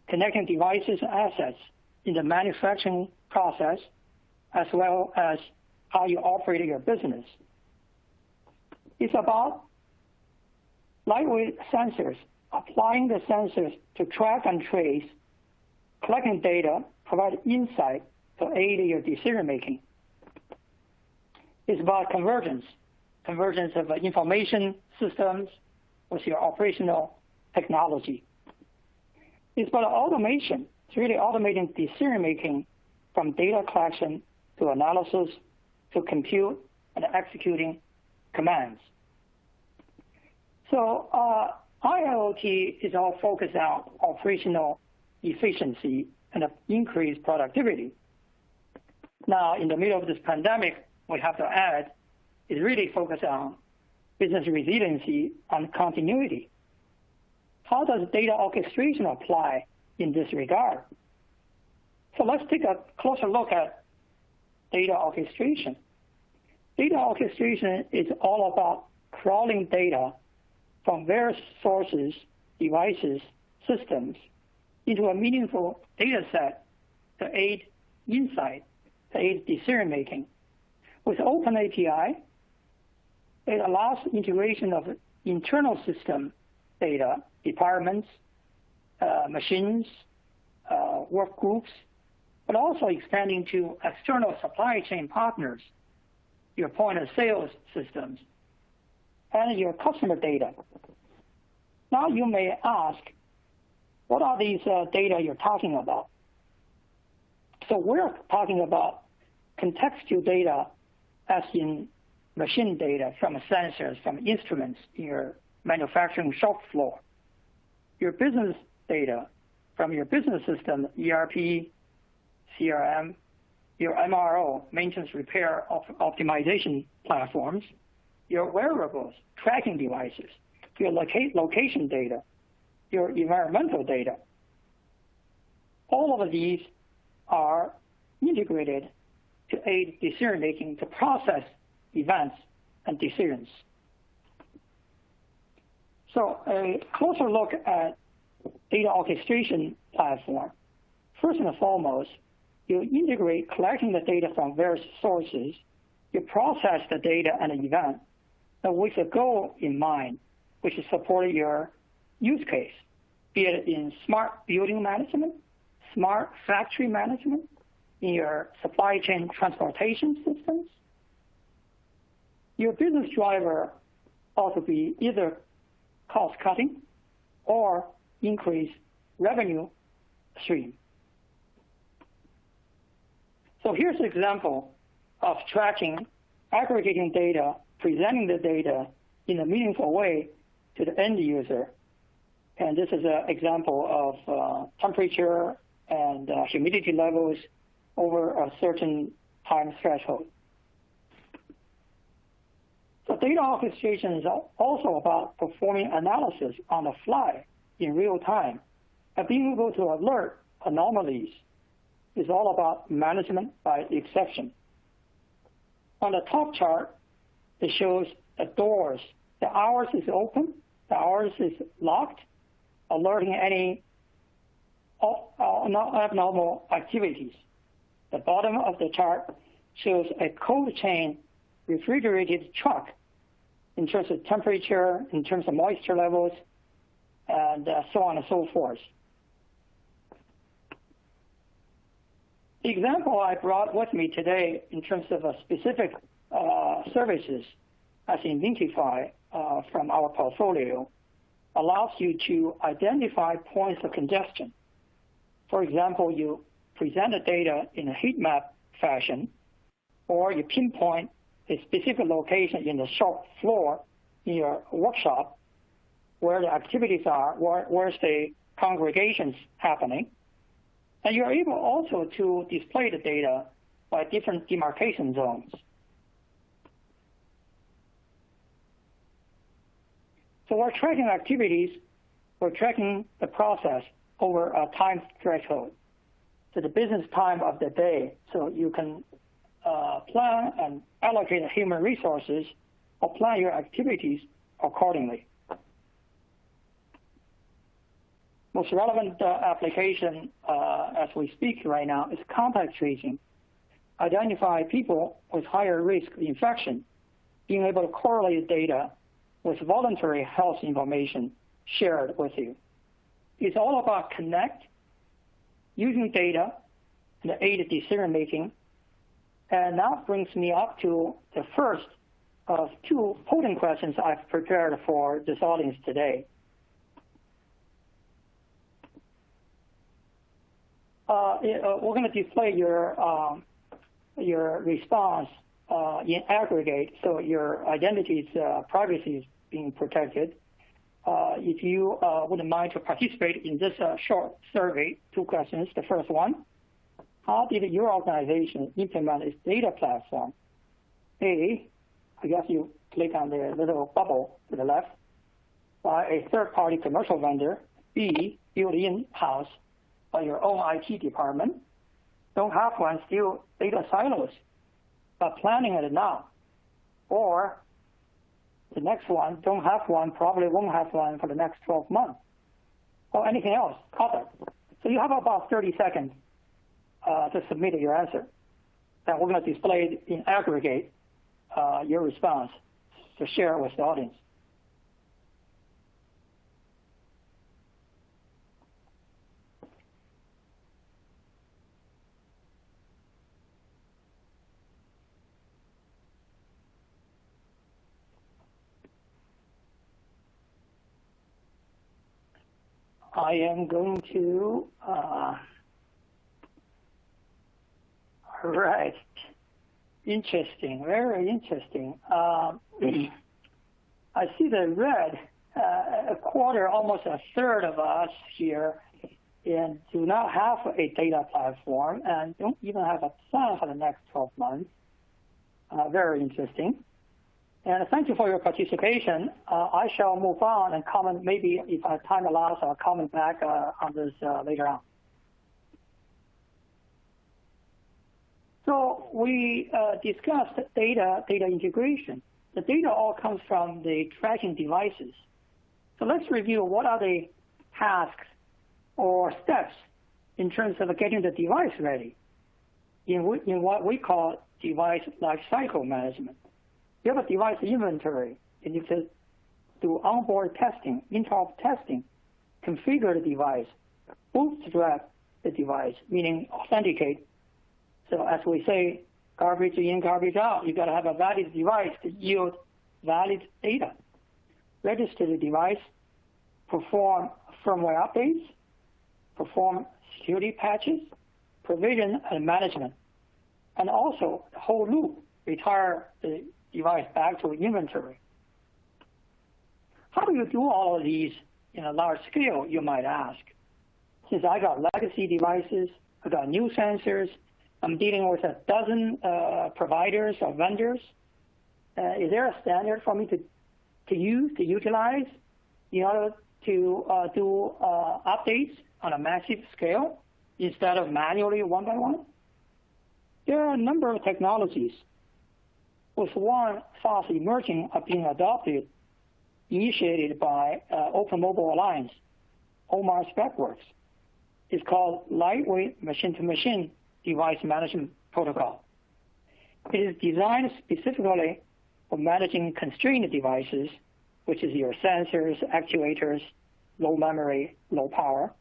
connecting devices and assets in the manufacturing process, as well as how you operate your business. It's about lightweight sensors, applying the sensors to track and trace, collecting data, provide insight to aid your decision making. It's about convergence, convergence of information systems with your operational technology. It's about automation. It's really automating decision-making from data collection to analysis to compute and executing commands. So uh, IIoT is all focused on operational efficiency and increased productivity. Now, in the middle of this pandemic, we have to add is really focused on business resiliency and continuity. How does data orchestration apply in this regard? So let's take a closer look at data orchestration. Data orchestration is all about crawling data from various sources, devices, systems into a meaningful data set to aid insight, to aid decision making. With Open API, it allows integration of internal system data, departments, uh, machines, uh, work groups, but also expanding to external supply chain partners, your point of sales systems, and your customer data. Now you may ask, what are these uh, data you're talking about? So we're talking about contextual data as in machine data from sensors, from instruments in your manufacturing shop floor. Your business data from your business system, ERP, CRM, your MRO, maintenance repair optimization platforms, your wearables, tracking devices, your location data, your environmental data. All of these are integrated to aid decision making to process events and decisions. So a closer look at data orchestration platform. First and foremost, you integrate collecting the data from various sources, you process the data and the event with a goal in mind, which is supporting your use case, be it in smart building management, smart factory management, in your supply chain transportation systems. Your business driver ought to be either cost cutting or increase revenue stream. So here's an example of tracking, aggregating data, presenting the data in a meaningful way to the end user. And this is an example of uh, temperature and uh, humidity levels over a certain time threshold. So data orchestration is also about performing analysis on the fly in real time and being able to alert anomalies is all about management by exception. On the top chart, it shows the doors. The hours is open, the hours is locked, alerting any abnormal activities. The bottom of the chart shows a cold chain refrigerated truck in terms of temperature, in terms of moisture levels, and uh, so on and so forth. The example I brought with me today in terms of a specific uh, services as Inventify uh, from our portfolio allows you to identify points of congestion. For example, you present the data in a heat map fashion, or you pinpoint a specific location in the shop floor in your workshop where the activities are, where, where's the congregations happening, and you're able also to display the data by different demarcation zones. We're tracking activities, we're tracking the process over a time threshold. So the business time of the day, so you can uh, plan and allocate human resources or plan your activities accordingly. most relevant uh, application uh, as we speak right now is contact tracing. Identify people with higher risk of infection, being able to correlate data with voluntary health information shared with you. It's all about connect, using data and the aid decision making. And that brings me up to the first of two polling questions I've prepared for this audience today. Uh, uh, we're going to display your um, your response uh, in aggregate, so your identity's privacy is being protected. uh, if you uh, wouldn't mind to participate in this uh, short survey, two questions. The first one, how did your organization implement its data platform? A, I guess you click on the little bubble to the left, by a third-party commercial vendor. B, built in-house by your own IT department. Don't have one, still data silos, but planning it now. Or the next one, don't have one, probably won't have one for the next 12 months. Or anything else, cover. So you have about 30 seconds uh, to submit your answer. And we're going to display in aggregate uh, your response to share with the audience. I am going to, uh, right. Interesting, very interesting. Uh, I see the red, uh, a quarter, almost a third of us here and do not have a data platform and don't even have a plan for the next 12 months. Uh, very interesting. And thank you for your participation. Uh, I shall move on and comment, maybe if time allows, I'll comment back uh, on this uh, later on. So we uh, discussed data, data integration. The data all comes from the tracking devices. So let's review what are the tasks or steps in terms of getting the device ready in, in what we call device lifecycle management. You have a device inventory, and you can do onboard testing, interop testing, configure the device, bootstrap the device, meaning authenticate. So as we say, garbage in, garbage out. You've got to have a valid device to yield valid data. Register the device, perform firmware updates, perform security patches, provision and management, and also the whole loop, retire the device back to inventory. How do you do all of these in a large scale, you might ask? Since I got legacy devices, I got new sensors, I'm dealing with a dozen uh, providers or vendors. Uh, is there a standard for me to, to use, to utilize in order to uh, do uh, updates on a massive scale instead of manually one by one? There are a number of technologies with one fast emerging are being adopted, initiated by uh, Open Mobile Alliance, OMA SpecWorks. It's called Lightweight Machine-to-Machine Device Management Protocol. It is designed specifically for managing constrained devices, which is your sensors, actuators, low memory, low power,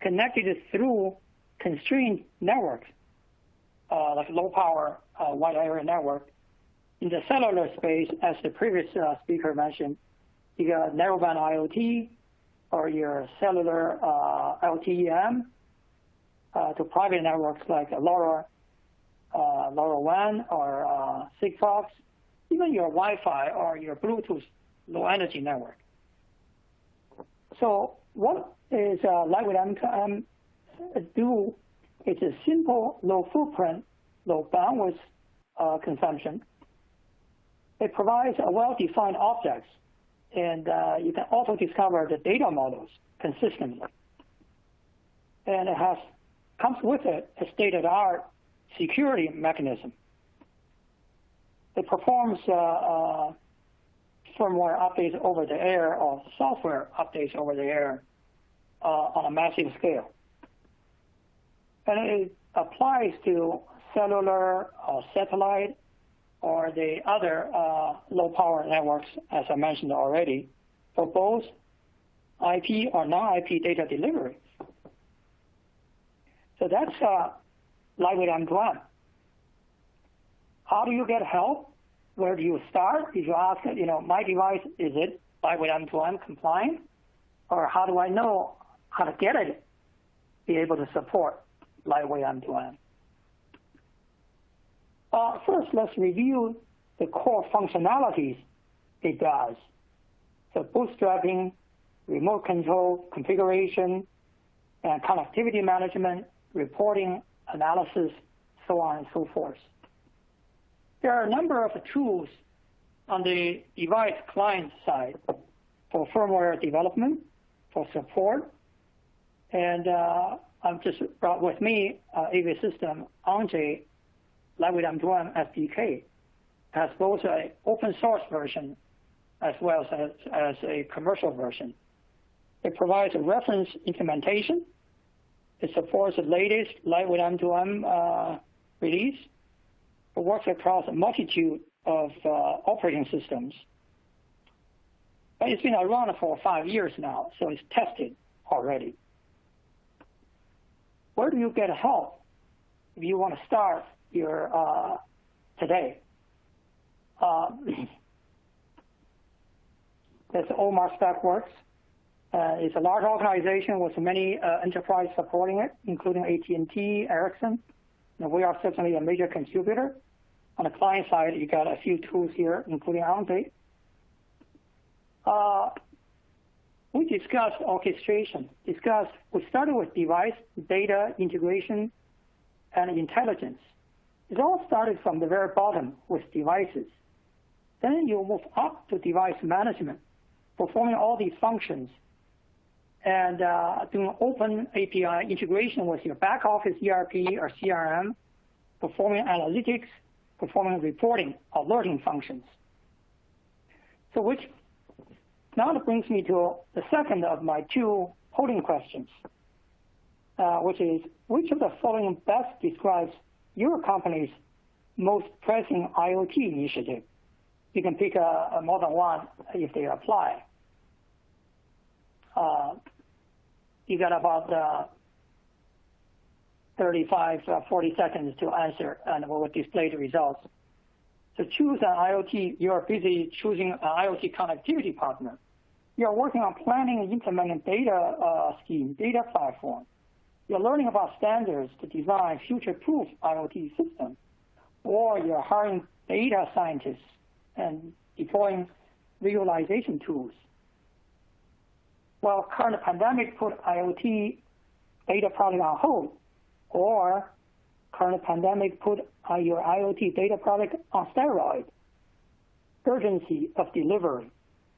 connected through constrained networks, uh, like low power uh, wide area network in the cellular space, as the previous uh, speaker mentioned, you got narrowband IoT or your cellular uh, LTE-M uh, to private networks like LoRa, LoRaWAN or Sigfox, even your Wi-Fi or your Bluetooth low energy network. So what is Lightweight M2M do? It's a simple, low footprint, low bandwidth consumption it provides a well-defined objects, and uh, you can also discover the data models consistently. And it has comes with it a state-of-the-art security mechanism. It performs uh, uh, firmware updates over the air or software updates over the air uh, on a massive scale. And it applies to cellular or satellite or the other uh, low-power networks, as I mentioned already, for both IP or non-IP data delivery. So that's uh, lightweight M2M. How do you get help? Where do you start? If you ask, you know, my device, is it lightweight M2M compliant? Or how do I know how to get it, be able to support lightweight M2M? Uh, first, let's review the core functionalities it does. So bootstrapping, remote control, configuration, and connectivity management, reporting, analysis, so on and so forth. There are a number of tools on the device client side for firmware development, for support, and uh, I've just brought with me uh, AV system Anjay M2M SDK has both an open source version as well as, as a commercial version. It provides a reference implementation. It supports the latest Lightweight M2M uh, release. It works across a multitude of uh, operating systems. But it's been around for five years now, so it's tested already. Where do you get help if you want to start your uh, today? Uh, that's OMA SpecWorks. Uh, it's a large organization with many uh, enterprises supporting it, including AT&T, Ericsson. And we are certainly a major contributor. On the client side, you got a few tools here, including OnTape. Uh, we discussed orchestration. Discussed. We started with device, data integration, and intelligence. It all started from the very bottom with devices. Then you move up to device management, performing all these functions and uh, doing open API integration with your back office ERP or CRM, performing analytics, performing reporting, alerting functions. So which now brings me to the second of my two polling questions, uh, which is which of the following best describes your company's most pressing IoT initiative? You can pick a, a more than one if they apply. Uh, you got about uh, 35, uh, 40 seconds to answer, and we will display the results. So choose an IoT. You are busy choosing an IoT connectivity partner. You are working on planning and implementing data uh, scheme, data platform. You're learning about standards to design future-proof IoT systems. Or you're hiring data scientists and deploying visualization tools. While current pandemic put IoT data product on hold, or current pandemic put your IoT data product on steroids, urgency of delivery,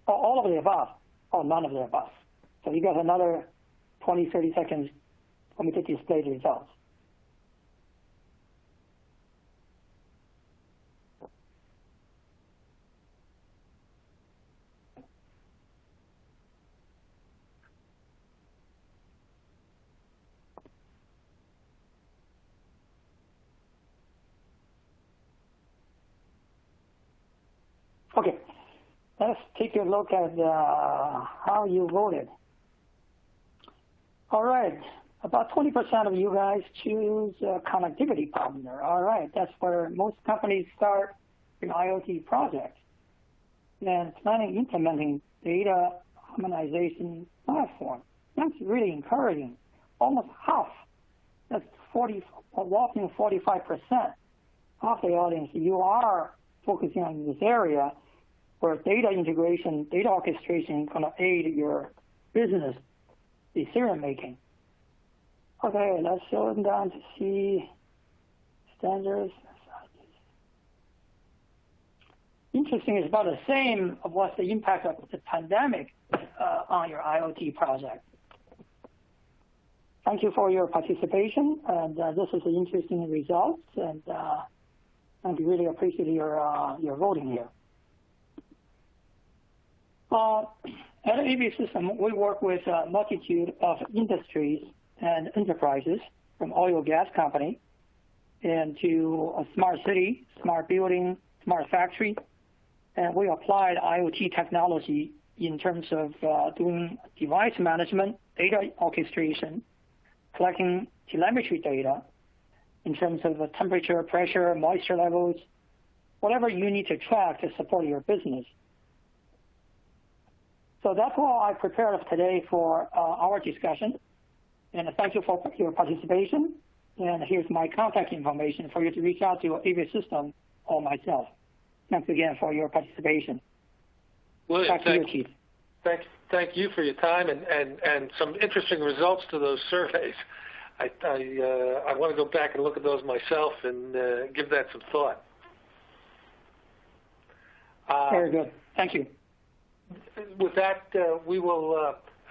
or all of the above, or none of the above. So you got another 20, 30 seconds to display the results. Okay, let's take a look at uh, how you voted. All right, about 20% of you guys choose a connectivity partner. All right, that's where most companies start an IoT project. And planning implementing data harmonization platform. That's really encouraging. Almost half, that's 40, a whopping 45% of the audience, you are focusing on this area where data integration, data orchestration going to aid your business decision making. Okay, let's slow them down to see standards. Interesting, it's about the same of what's the impact of the pandemic uh, on your IoT project. Thank you for your participation, and uh, this is an interesting result, and uh, I really appreciate your uh, your voting here. Uh, at AV System, we work with a multitude of industries and enterprises from oil gas company into a smart city, smart building, smart factory. And we applied IoT technology in terms of uh, doing device management, data orchestration, collecting telemetry data in terms of temperature, pressure, moisture levels, whatever you need to track to support your business. So that's all I prepared today for uh, our discussion. And thank you for your participation. And here's my contact information for you to reach out to AV System or myself. Thanks again for your participation. Well, Back to you, Keith. thank, thank you for your time and, and, and some interesting results to those surveys. I, I, uh, I want to go back and look at those myself and uh, give that some thought. Uh, Very good. Thank you. With that, uh, we will,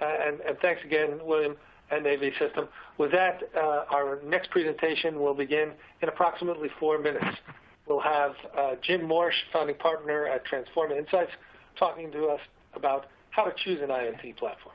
uh, and, and, thanks again, William AV System. With that, uh, our next presentation will begin in approximately four minutes. We'll have uh, Jim Morrish, founding partner at Transforma Insights, talking to us about how to choose an IoT platform.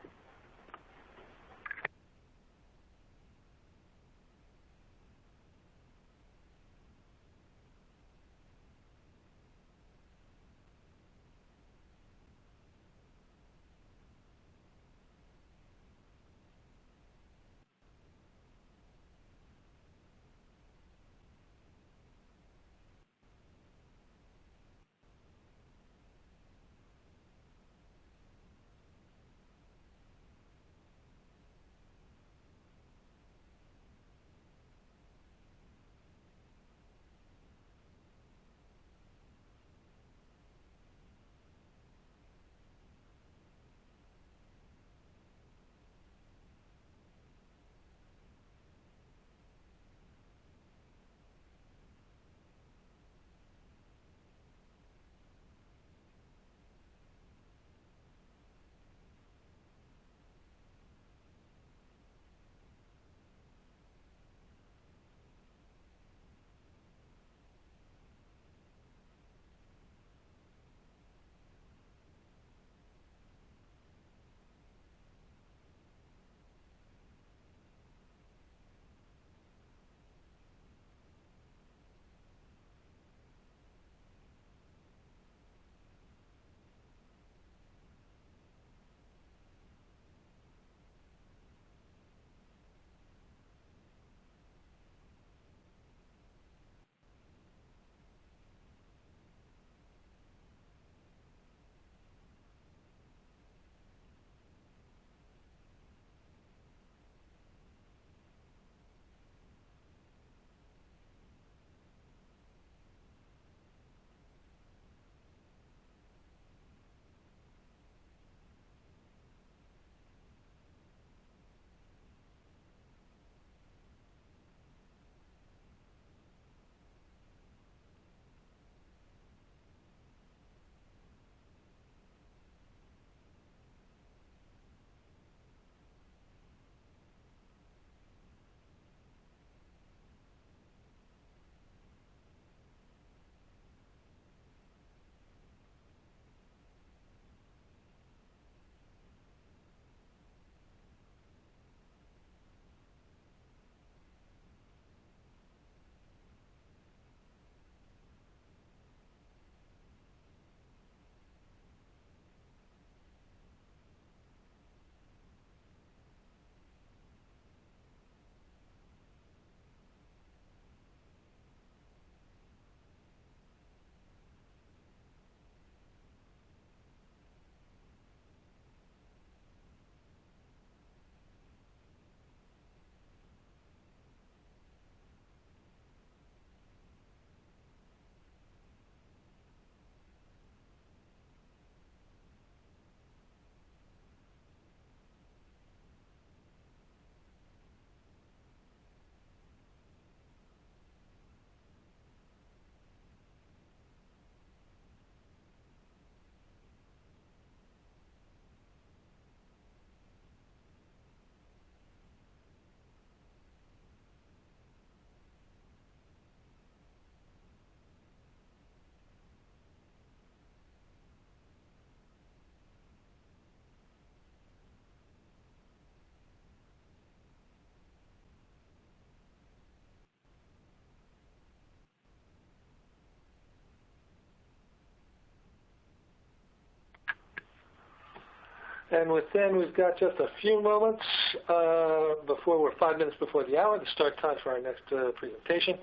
And within, we've got just a few moments uh, before we're five minutes before the hour, the start time for our next uh, presentation.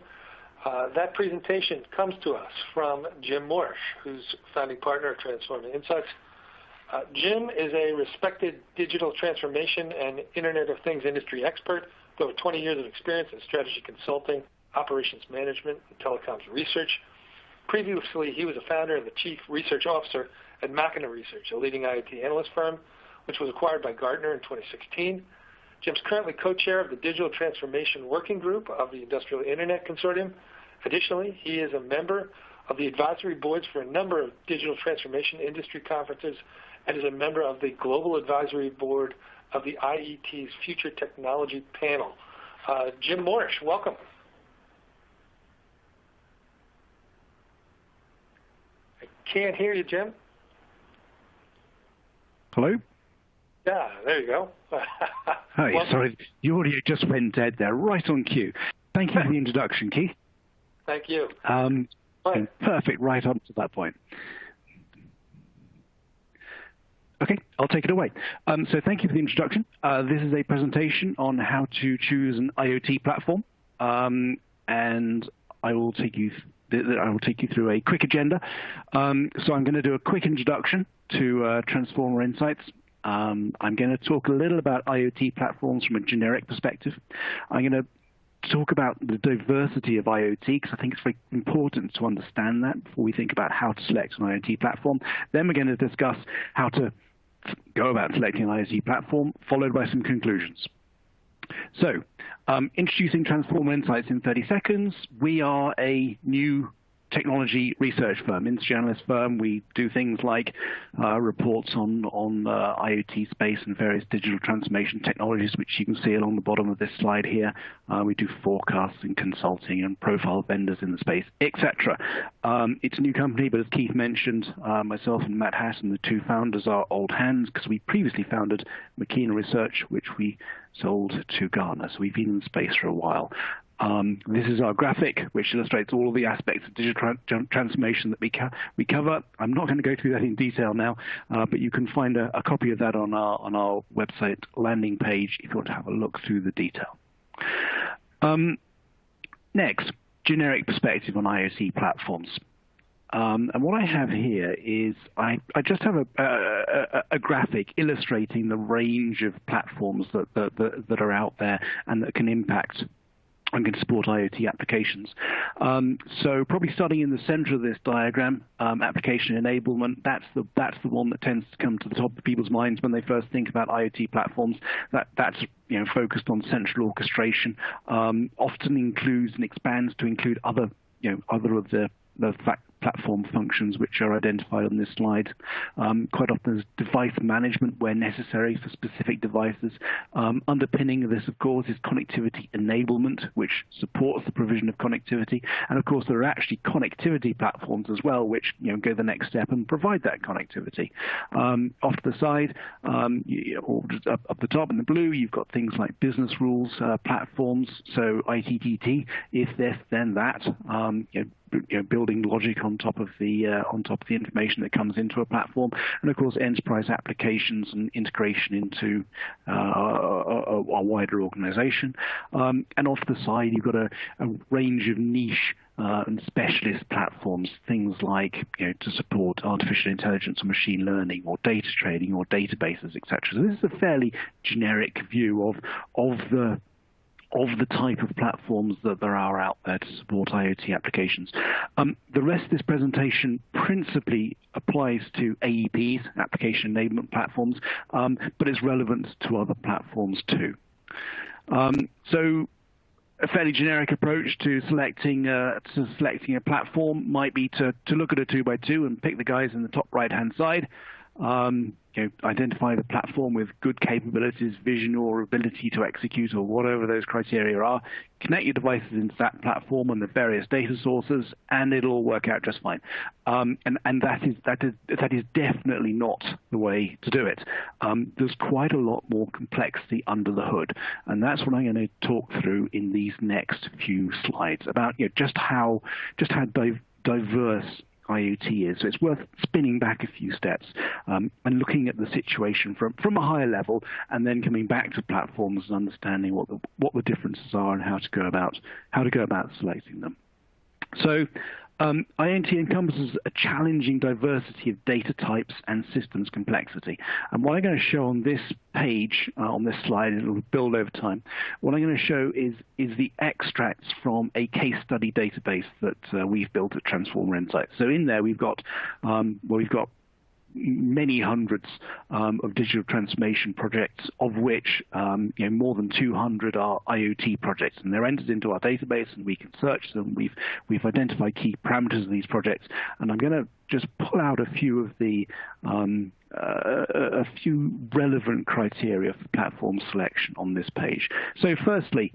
Uh, that presentation comes to us from Jim Morrish, who's founding partner of Transforma Insights. Uh, Jim is a respected digital transformation and Internet of Things industry expert with over 20 years of experience in strategy consulting, operations management, and telecoms research. Previously, he was a founder and the chief research officer at Machina Research, a leading IoT analyst firm, which was acquired by Gartner in 2016. Jim's currently co-chair of the Digital Transformation Working Group of the Industrial Internet Consortium. Additionally, he is a member of the advisory boards for a number of digital transformation industry conferences and is a member of the Global Advisory Board of the IET's Future Technology Panel. Uh, Jim Morrish, welcome. I can't hear you, Jim. Hello? Yeah, there you go. Hi, welcome. sorry, your audio just went dead there, right on cue. Thank you for the introduction, Keith. Thank you. Um, perfect, right up to that point. Okay, I'll take it away. Um, so thank you for the introduction. Uh, this is a presentation on how to choose an IoT platform, um, and I will take you. I will take you through a quick agenda. Um, so I'm going to do a quick introduction to uh, Transforma Insights. Um, I'm going to talk a little about IoT platforms from a generic perspective. I'm going to talk about the diversity of IoT because I think it's very important to understand that before we think about how to select an IoT platform. Then we're going to discuss how to go about selecting an IoT platform, followed by some conclusions. So, um, introducing Transforma Insights in 30 seconds. We are a new technology research firm, industry analyst firm. We do things like uh, reports on on uh, IoT space and various digital transformation technologies, which you can see along the bottom of this slide here. Uh, we do forecasts and consulting and profile vendors in the space, etc. Um, it's a new company, but as Keith mentioned, uh, myself and Matt Hatton, the two founders, are old hands because we previously founded Machina Research, which we sold to Gartner. So we've been in space for a while. Um, this is our graphic, which illustrates all of the aspects of digital tra transformation that we, we cover. I'm not going to go through that in detail now, uh, but you can find a, a, copy of that on our, on our website landing page if you want to have a look through the detail. Um, next, generic perspective on IoT platforms. Um, and what I have here is I, I just have a, a, a, graphic illustrating the range of platforms that, that, that, that are out there and that can impact and can support IoT applications. Um, so probably starting in the center of this diagram, um, application enablement, that's the, that's the one that tends to come to the top of people's minds when they first think about IoT platforms. That, that's you know, focused on central orchestration, um, often includes and expands to include other, you know, other of the, the fact platform functions which are identified on this slide. Um, quite often there's device management where necessary for specific devices. Um, underpinning this, of course, is connectivity enablement, which supports the provision of connectivity. And of course, there are actually connectivity platforms as well, which you know go the next step and provide that connectivity. Um, off to the side, um, you, or up, up, the top in the blue, you've got things like business rules uh, platforms. So IFTTT, if this, then that. Um, you know, you know, building logic on top of the uh, on top of the information that comes into a platform, and of course enterprise applications and integration into uh, a, a, wider organization. Um, and off the side, you've got a, a range of niche uh, and specialist platforms, things like you know, to support artificial intelligence or machine learning or data trading or databases, etc. So this is a fairly generic view of of the of the type of platforms that there are out there to support IoT applications. Um, the rest of this presentation principally applies to AEPs, application enablement platforms, um, but it's relevant to other platforms too. Um, so a fairly generic approach to selecting uh, to selecting a platform might be to, to look at a two by two and pick the guys in the top right hand side. Um, you know, identify the platform with good capabilities, vision, or ability to execute, or whatever those criteria are. Connect your devices into that platform and the various data sources, and it'll all work out just fine. Um, and and that is that is that is definitely not the way to do it. Um, there's quite a lot more complexity under the hood, and that's what I'm going to talk through in these next few slides about you know, just how just how diverse IoT is. So it's worth spinning back a few steps um, and looking at the situation from, from a higher level and then coming back to platforms and understanding what the, what the differences are and how to go about, how to go about selecting them. So um, IoT encompasses a challenging diversity of data types and systems complexity. And what I'm going to show on this page, uh, on this slide, it will build over time, what I'm going to show is, is the extracts from a case study database that uh, we've built at Transforma Insights. So in there we've got, um, well, we've got many hundreds um, of digital transformation projects, of which um, you know, more than 200 are IoT projects, and they're entered into our database, and we can search them. We've we've identified key parameters of these projects, and I'm going to just pull out a few of the um, uh, a few relevant criteria for platform selection on this page. So, firstly,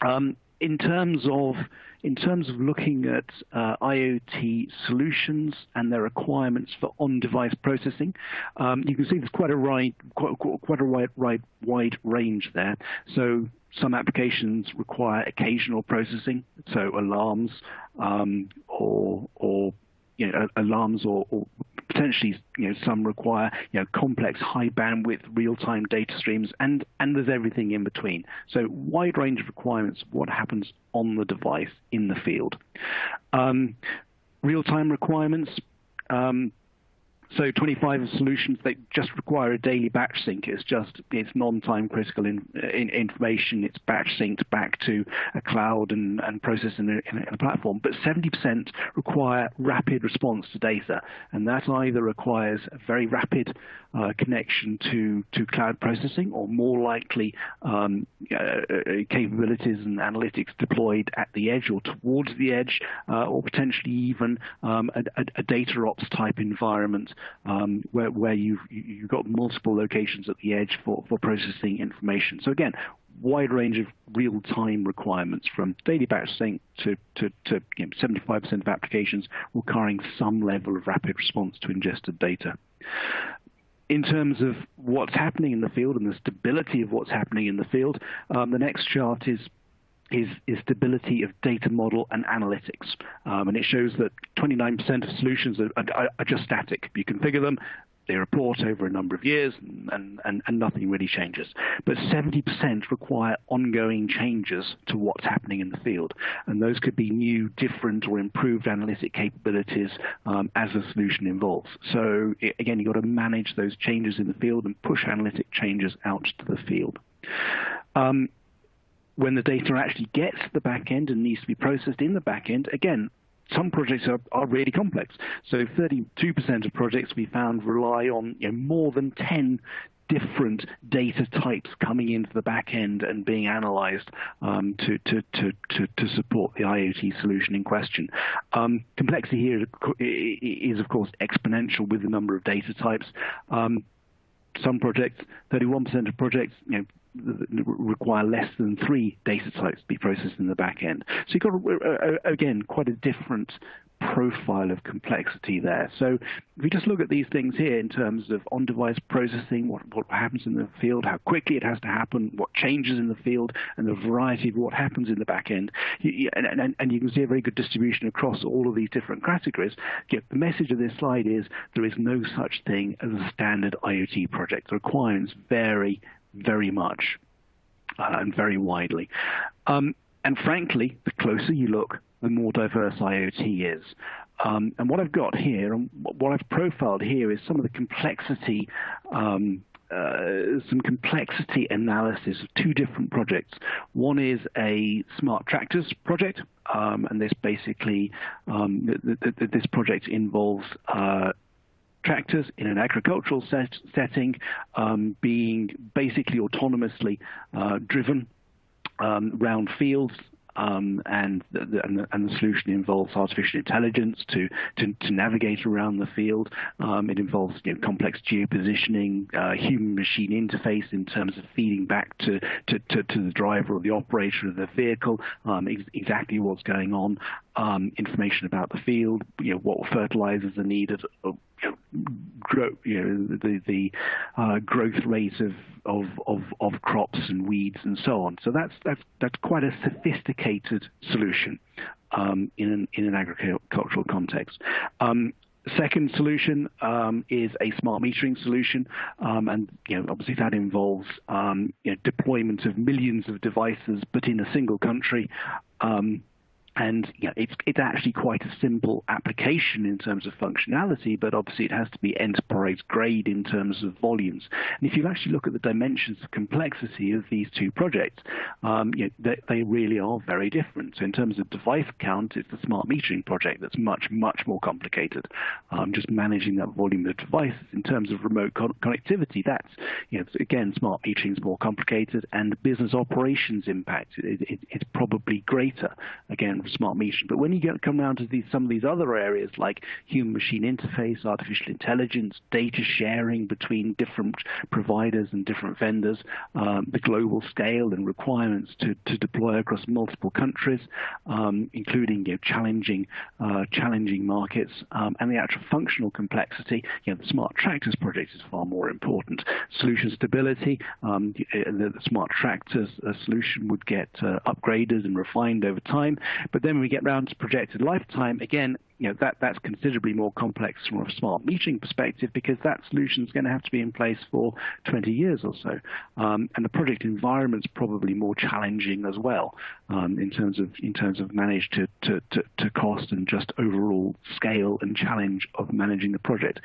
um, in terms of in terms of looking at uh, IoT solutions and their requirements for on-device processing, um, you can see there's quite a wide, quite, quite a wide, wide, wide range there. So some applications require occasional processing, so alarms um, or, or you know, alarms or, or potentially you know some require you know complex high bandwidth real time data streams and and there's everything in between. So wide range of requirements what happens on the device in the field. Um, real time requirements um, so 25 solutions that just require a daily batch sync. It's just it's non-time critical in, in, information. It's batch synced back to a cloud and, and processed in a, in a platform. But 70% require rapid response to data, and that either requires a very rapid uh, connection to to cloud processing, or more likely um, uh, uh capabilities and analytics deployed at the edge or towards the edge, uh, or potentially even um, a, a, data ops type environment um, where, where you've, you've got multiple locations at the edge for, for processing information. So again, wide range of real-time requirements from daily batch sync to, to, to you know, 75% of applications requiring some level of rapid response to ingested data. In terms of what's happening in the field and the stability of what's happening in the field, um, the next chart is is, is stability of data model and analytics. Um, and it shows that 29% of solutions are, are, are, just static. You configure them, they report over a number of years, and, and, and nothing really changes. But 70% require ongoing changes to what's happening in the field. And those could be new, different, or improved analytic capabilities um, as the solution evolves. So it, again, you've got to manage those changes in the field and push analytic changes out to the field. Um, when the data actually gets to the back end and needs to be processed in the back end, again, some projects are, are really complex. So 32% of projects we found rely on you know, more than 10 different data types coming into the back end and being analyzed um, to, to, to, to, to support the IoT solution in question. Um, complexity here is, of course, exponential with the number of data types. Um, some projects, 31% of projects, you know, require less than three data types to be processed in the back end. So you've got, uh, uh, again, quite a different profile of complexity there. So if we just look at these things here in terms of on-device processing, what, what happens in the field, how quickly it has to happen, what changes in the field, and the variety of what happens in the back end, you, and, and, and, you can see a very good distribution across all of these different categories. The message of this slide is there is no such thing as a standard IoT project. The requirements vary very much uh, and very widely. Um, and frankly, the closer you look, the more diverse IoT is. Um, and what I've got here, and what I've profiled here, is some of the complexity, um, uh, some complexity analysis of two different projects. One is a smart tractors project, um, and this basically, um, this project involves uh, tractors in an agricultural set, setting um, being basically autonomously uh, driven um, round fields um, and, the, and, the, and, the, solution involves artificial intelligence to, to, to navigate around the field. Um, it involves you know, complex geopositioning, uh, human-machine interface in terms of feeding back to, to, to, to the driver or the operator of the vehicle um, ex exactly what's going on, um, information about the field, you know, what fertilizers are needed, uh, grow, you know, the the uh, growth rate of, of, of of crops and weeds and so on. So that's that's that's quite a sophisticated solution um, in an in an agricultural context. Um, Second solution um, is a smart metering solution, um, and you know, obviously that involves um, you know, deployment of millions of devices, but in a single country. And you know, it's it's actually quite a simple application in terms of functionality, but obviously it has to be enterprise grade in terms of volumes. And if you actually look at the dimensions of complexity of these two projects, um, you know, they, they, really are very different. So in terms of device count, it's the smart metering project that's much much more complicated. Um, just managing that volume of devices. In terms of remote con connectivity, that's you know, again smart metering is more complicated, and business operations impact it, it, it's probably greater. Again smart metering. But when you get come down to these some of these other areas like human-machine interface, artificial intelligence, data sharing between different providers and different vendors, um, the global scale and requirements to, to deploy across multiple countries, um, including you know, challenging uh, challenging markets, um, and the actual functional complexity. You know, the smart tractors project is far more important. Solution stability, um, the, the, smart tractors uh, solution would get uh, upgraded and refined over time, but then when we get round to projected lifetime, again, you know, that, that's considerably more complex from a smart metering perspective because that solution is going to have to be in place for 20 years or so. Um, and the project environment is probably more challenging as well um, in terms of in terms of manage to, to, to, to, cost and just overall scale and challenge of managing the project.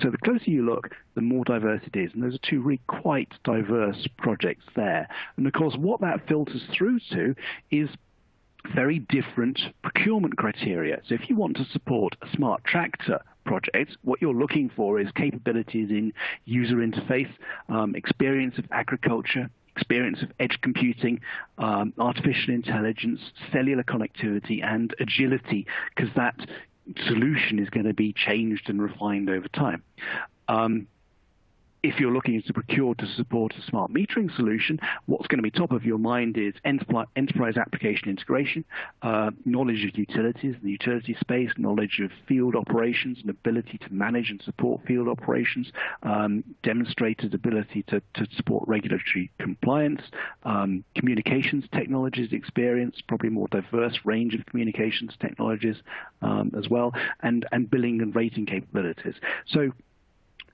So the closer you look, the more diverse it is. And those are two really quite diverse projects there. And of course, what that filters through to is very different procurement criteria. So if you want to support a smart tractor project, what you're looking for is capabilities in user interface, um, experience of agriculture, experience of edge computing, um, artificial intelligence, cellular connectivity, and agility, because that solution is going to be changed and refined over time. Um, if you're looking to procure to support a smart metering solution, what's going to be top of your mind is enterprise application integration, uh, knowledge of utilities, the utility space, knowledge of field operations, and ability to manage and support field operations, um, demonstrated ability to, to, support regulatory compliance, um, communications technologies experience, probably more diverse range of communications technologies um, as well, and, and billing and rating capabilities. So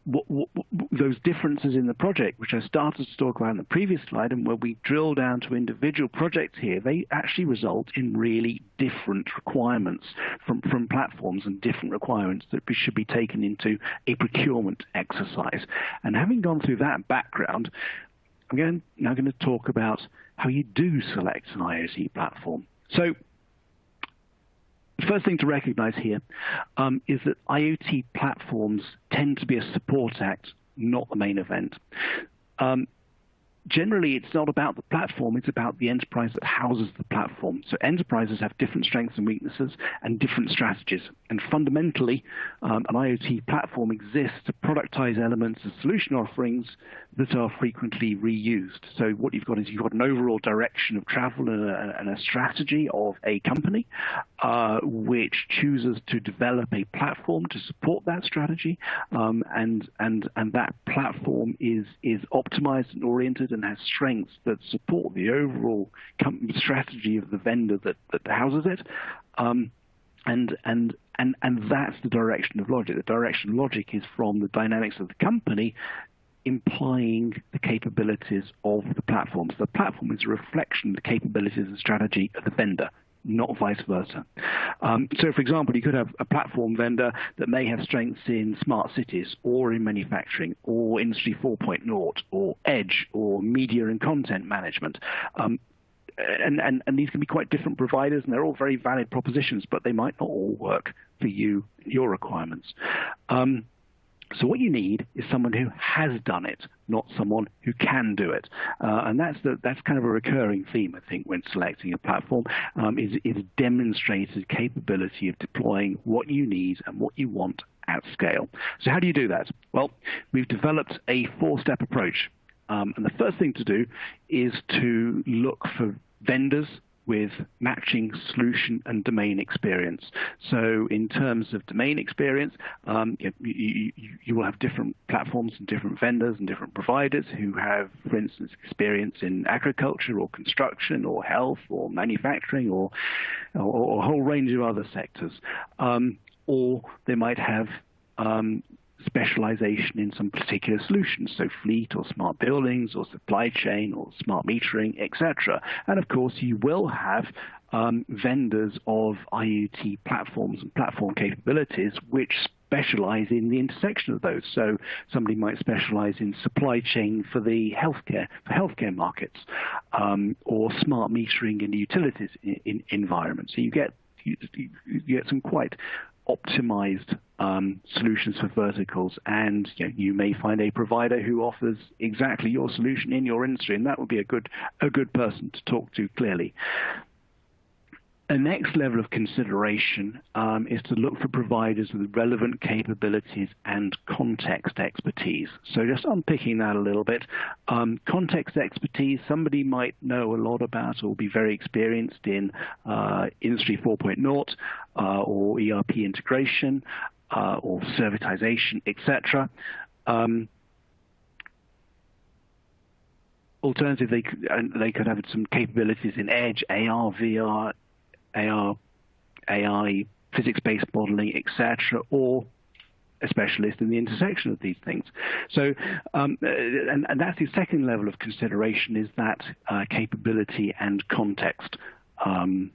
what, what, those differences in the project, which I started to talk about in the previous slide, and where we drill down to individual projects here, they actually result in really different requirements from, from platforms and different requirements that should be taken into a procurement exercise. And having gone through that background, I'm going, now going to talk about how you do select an IoT platform. So the first thing to recognize here um, is that IoT platforms tend to be a support act, not the main event. Um, generally it's not about the platform, it's about the enterprise that houses the platform. So enterprises have different strengths and weaknesses and different strategies. And fundamentally, um, an IoT platform exists to productize elements and solution offerings that are frequently reused. So what you've got is you've got an overall direction of travel and a, and a strategy of a company uh, which chooses to develop a platform to support that strategy, um, and and and that platform is is optimized and oriented and has strengths that support the overall strategy of the vendor that that houses it. Um, and and and and that's the direction of logic. The direction of logic is from the dynamics of the company implying the capabilities of the platform. So the platform is a reflection of the capabilities and strategy of the vendor, not vice versa. Um, so, for example, you could have a platform vendor that may have strengths in smart cities or in manufacturing or Industry 4.0 or edge or media and content management. Um, and, and, and, these can be quite different providers, and they're all very valid propositions, but they might not all work for you, your requirements. Um, so what you need is someone who has done it, not someone who can do it. Uh, and that's the, that's kind of a recurring theme, I think, when selecting a platform, um, is, is demonstrated capability of deploying what you need and what you want at scale. So how do you do that? Well, we've developed a four-step approach. Um, and the first thing to do is to look for vendors with matching solution and domain experience. So in terms of domain experience, um, you, you, you, will have different platforms and different vendors and different providers who have, for instance, experience in agriculture or construction or health or manufacturing or, or, or a whole range of other sectors. Um, or they might have um, specialization in some particular solutions, so fleet or smart buildings or supply chain or smart metering, etc. And of course, you will have um, vendors of IoT platforms and platform capabilities which specialize in the intersection of those. So somebody might specialize in supply chain for the healthcare for healthcare markets, um, or smart metering in the utilities in, in environment. So you get you, you get some quite optimized um, solutions for verticals, and you, know, you, may find a provider who offers exactly your solution in your industry, and that would be a good a good person to talk to clearly. A next level of consideration um, is to look for providers with relevant capabilities and context expertise. So just unpicking that a little bit, um, context expertise, somebody might know a lot about or be very experienced in uh, Industry 4.0 uh, or ERP integration uh, or servitization, etc. Um, alternatively, they, they could have some capabilities in Edge, AR, VR, AR, AI, physics-based modeling, etc., or a specialist in the intersection of these things. So, um, and, and, that's the second level of consideration is that uh, capability and context um,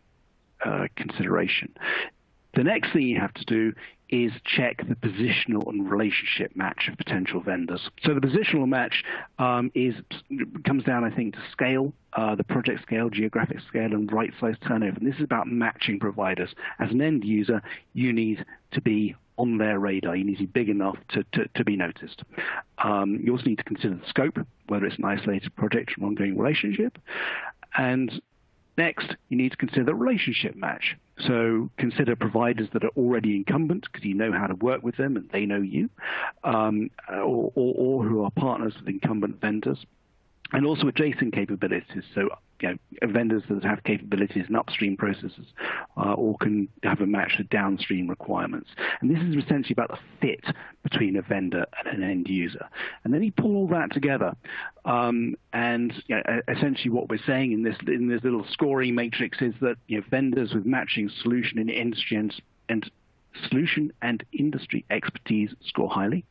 uh, consideration. The next thing you have to do is check the positional and relationship match of potential vendors. So the positional match um, is comes down, I think, to scale, uh, the project scale, geographic scale, and right size turnover. And this is about matching providers. As an end user, you need to be on their radar. You need to be big enough to, to, to be noticed. Um, you also need to consider the scope, whether it's an isolated project or an ongoing relationship. And Next, you need to consider the relationship match. So consider providers that are already incumbent because you know how to work with them and they know you, um, or, or, or who are partners with incumbent vendors and also adjacent capabilities. So you know, vendors that have capabilities in upstream processes uh, or can have a match to downstream requirements. And this is essentially about the fit between a vendor and an end user. And then you pull all that together. Um, and you know, essentially what we're saying in this in this little scoring matrix is that you know, vendors with matching solution in industry and, and solution and industry expertise score highly.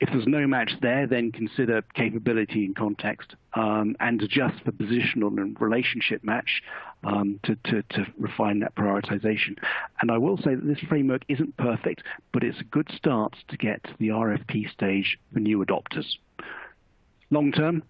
If there's no match there, then consider capability and context um, and adjust the positional and relationship match um, to, to, to refine that prioritization. And I will say that this framework isn't perfect, but it's a good start to get to the RFP stage for new adopters. Long term,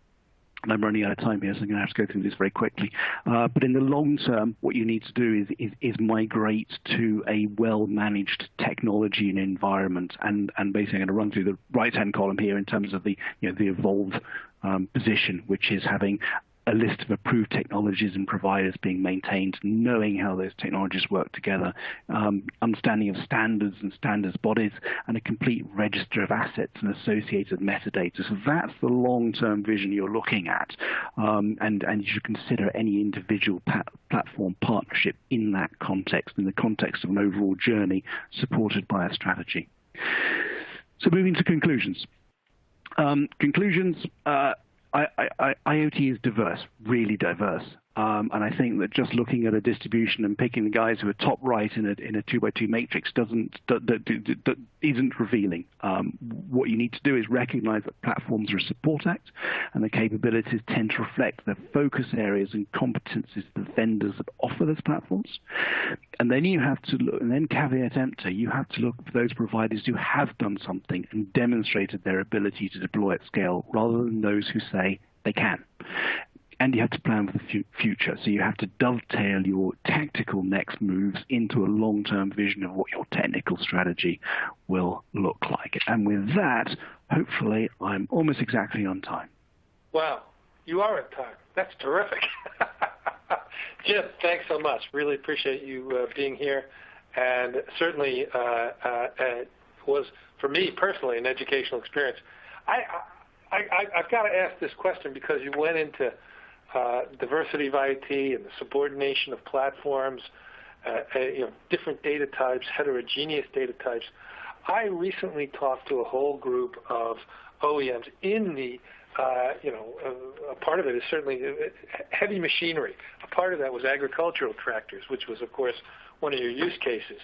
and I'm running out of time here, so I'm going to have to go through this very quickly. Uh, but in the long term, what you need to do is, is, is migrate to a well-managed technology and environment. And, and basically, I'm going to run through the right-hand column here in terms of the, you know, the evolved um, position, which is having a list of approved technologies and providers being maintained, knowing how those technologies work together, um, understanding of standards and standards bodies, and a complete register of assets and associated metadata. So that's the long-term vision you're looking at, um, and, and you should consider any individual platform partnership in that context, in the context of an overall journey supported by a strategy. So moving to conclusions. Um, conclusions, uh, I, I, IoT is diverse, really diverse. Um, and I think that just looking at a distribution and picking the guys who are top right in a in a two by two matrix doesn't isn't revealing. Um, what you need to do is recognize that platforms are a support act, and the capabilities tend to reflect the focus areas and competencies of the vendors that offer those platforms. And then you have to look, and then caveat emptor, you have to look for those providers who have done something and demonstrated their ability to deploy at scale, rather than those who say they can and you have to plan for the future. So you have to dovetail your tactical next moves into a long-term vision of what your technical strategy will look like. And with that, hopefully, I'm almost exactly on time. Wow, you are on time. That's terrific. Jim, thanks so much. Really appreciate you uh, being here. And certainly uh, uh, was, for me personally, an educational experience. I, I, I, I've got to ask this question because you went into uh, diversity of IT and the subordination of platforms, uh, uh, you know, different data types, heterogeneous data types. I recently talked to a whole group of OEMs in the, uh, you know, uh, a part of it is certainly uh, heavy machinery. A part of that was agricultural tractors, which was, of course, one of your use cases.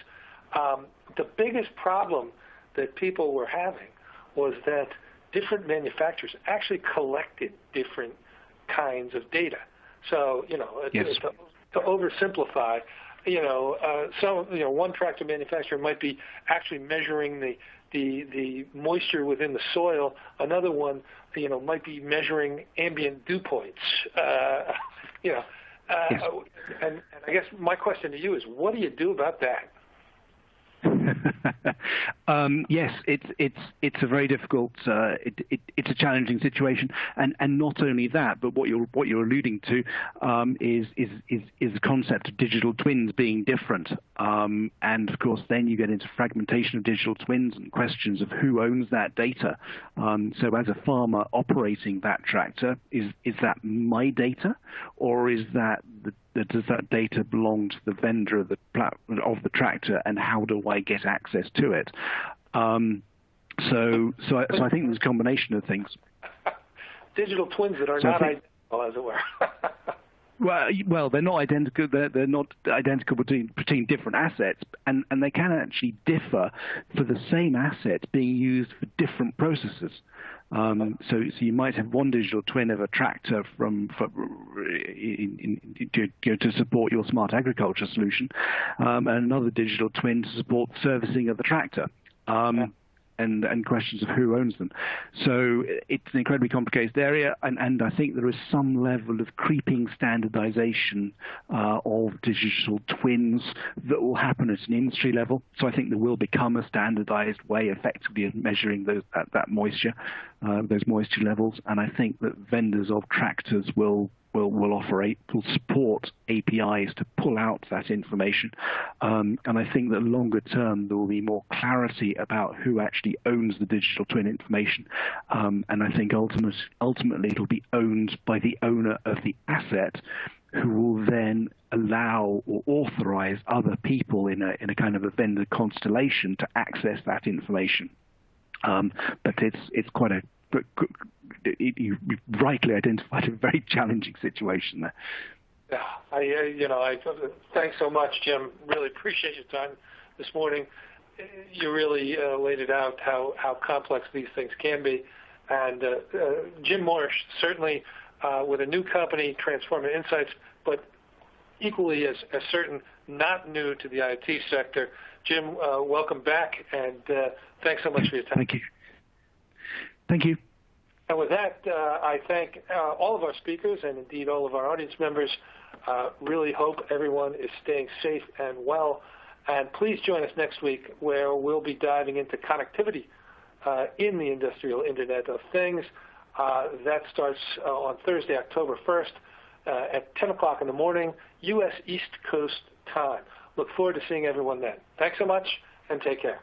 Um, the biggest problem that people were having was that different manufacturers actually collected different kinds of data. So, you know, yes. to oversimplify, you know, uh, some, you know, one tractor manufacturer might be actually measuring the, the, the moisture within the soil. Another one, you know, might be measuring ambient dew points. Uh, you know, uh, yes. and, and I guess my question to you is, what do you do about that? um, yes, it's it's it's a very difficult, uh, it, it, it's a challenging situation, and and not only that, but what you're what you're alluding to um, is, is is is the concept of digital twins being different, um, and of course then you get into fragmentation of digital twins and questions of who owns that data. Um, so as a farmer operating that tractor, is is that my data, or is that the does that data belong to the vendor of the of the tractor, and how do I get access to it? Um, so, so I, so I think there's a combination of things. Digital twins that are so not think, identical, as it were. well, well, they're not identical. They're, they're not identical between between different assets, and and they can actually differ for the same asset being used for different processes. Um, so, so you might have one digital twin of a tractor from for, in, in, to, to, support your smart agriculture solution, um, and another digital twin to support servicing of the tractor. Um, and, and questions of who owns them. So it's an incredibly complicated area, and, and I think there is some level of creeping standardization uh, of digital twins that will happen at an industry level. So I think there will become a standardized way effectively of measuring those, that, that moisture, uh, those moisture levels, and I think that vendors of tractors will will will operate will support APIs to pull out that information. Um, and I think that longer term there will be more clarity about who actually owns the digital twin information. Um, and I think ultimate, ultimately it'll be owned by the owner of the asset who will then allow or authorize other people in a, in a kind of a vendor constellation to access that information. Um, but it's, it's quite a you rightly identified a very challenging situation there. Yeah, I, uh, you know, I thanks so much, Jim. Really appreciate your time this morning. You really uh, laid it out how how complex these things can be, and uh, uh, Jim Morrish certainly uh, with a new company, Transforma Insights, but equally as, as certain, not new to the IoT sector. Jim, uh, welcome back, and thanks so much for your time. Thank you. Thank you. And with that, uh, I thank uh, all of our speakers and indeed all of our audience members. Uh, really hope everyone is staying safe and well. And please join us next week where we'll be diving into connectivity in the industrial Internet of Things. That starts on Thursday, October 1st at 10 o'clock in the morning, U.S. East Coast time. Look forward to seeing everyone then. Thanks so much and take care.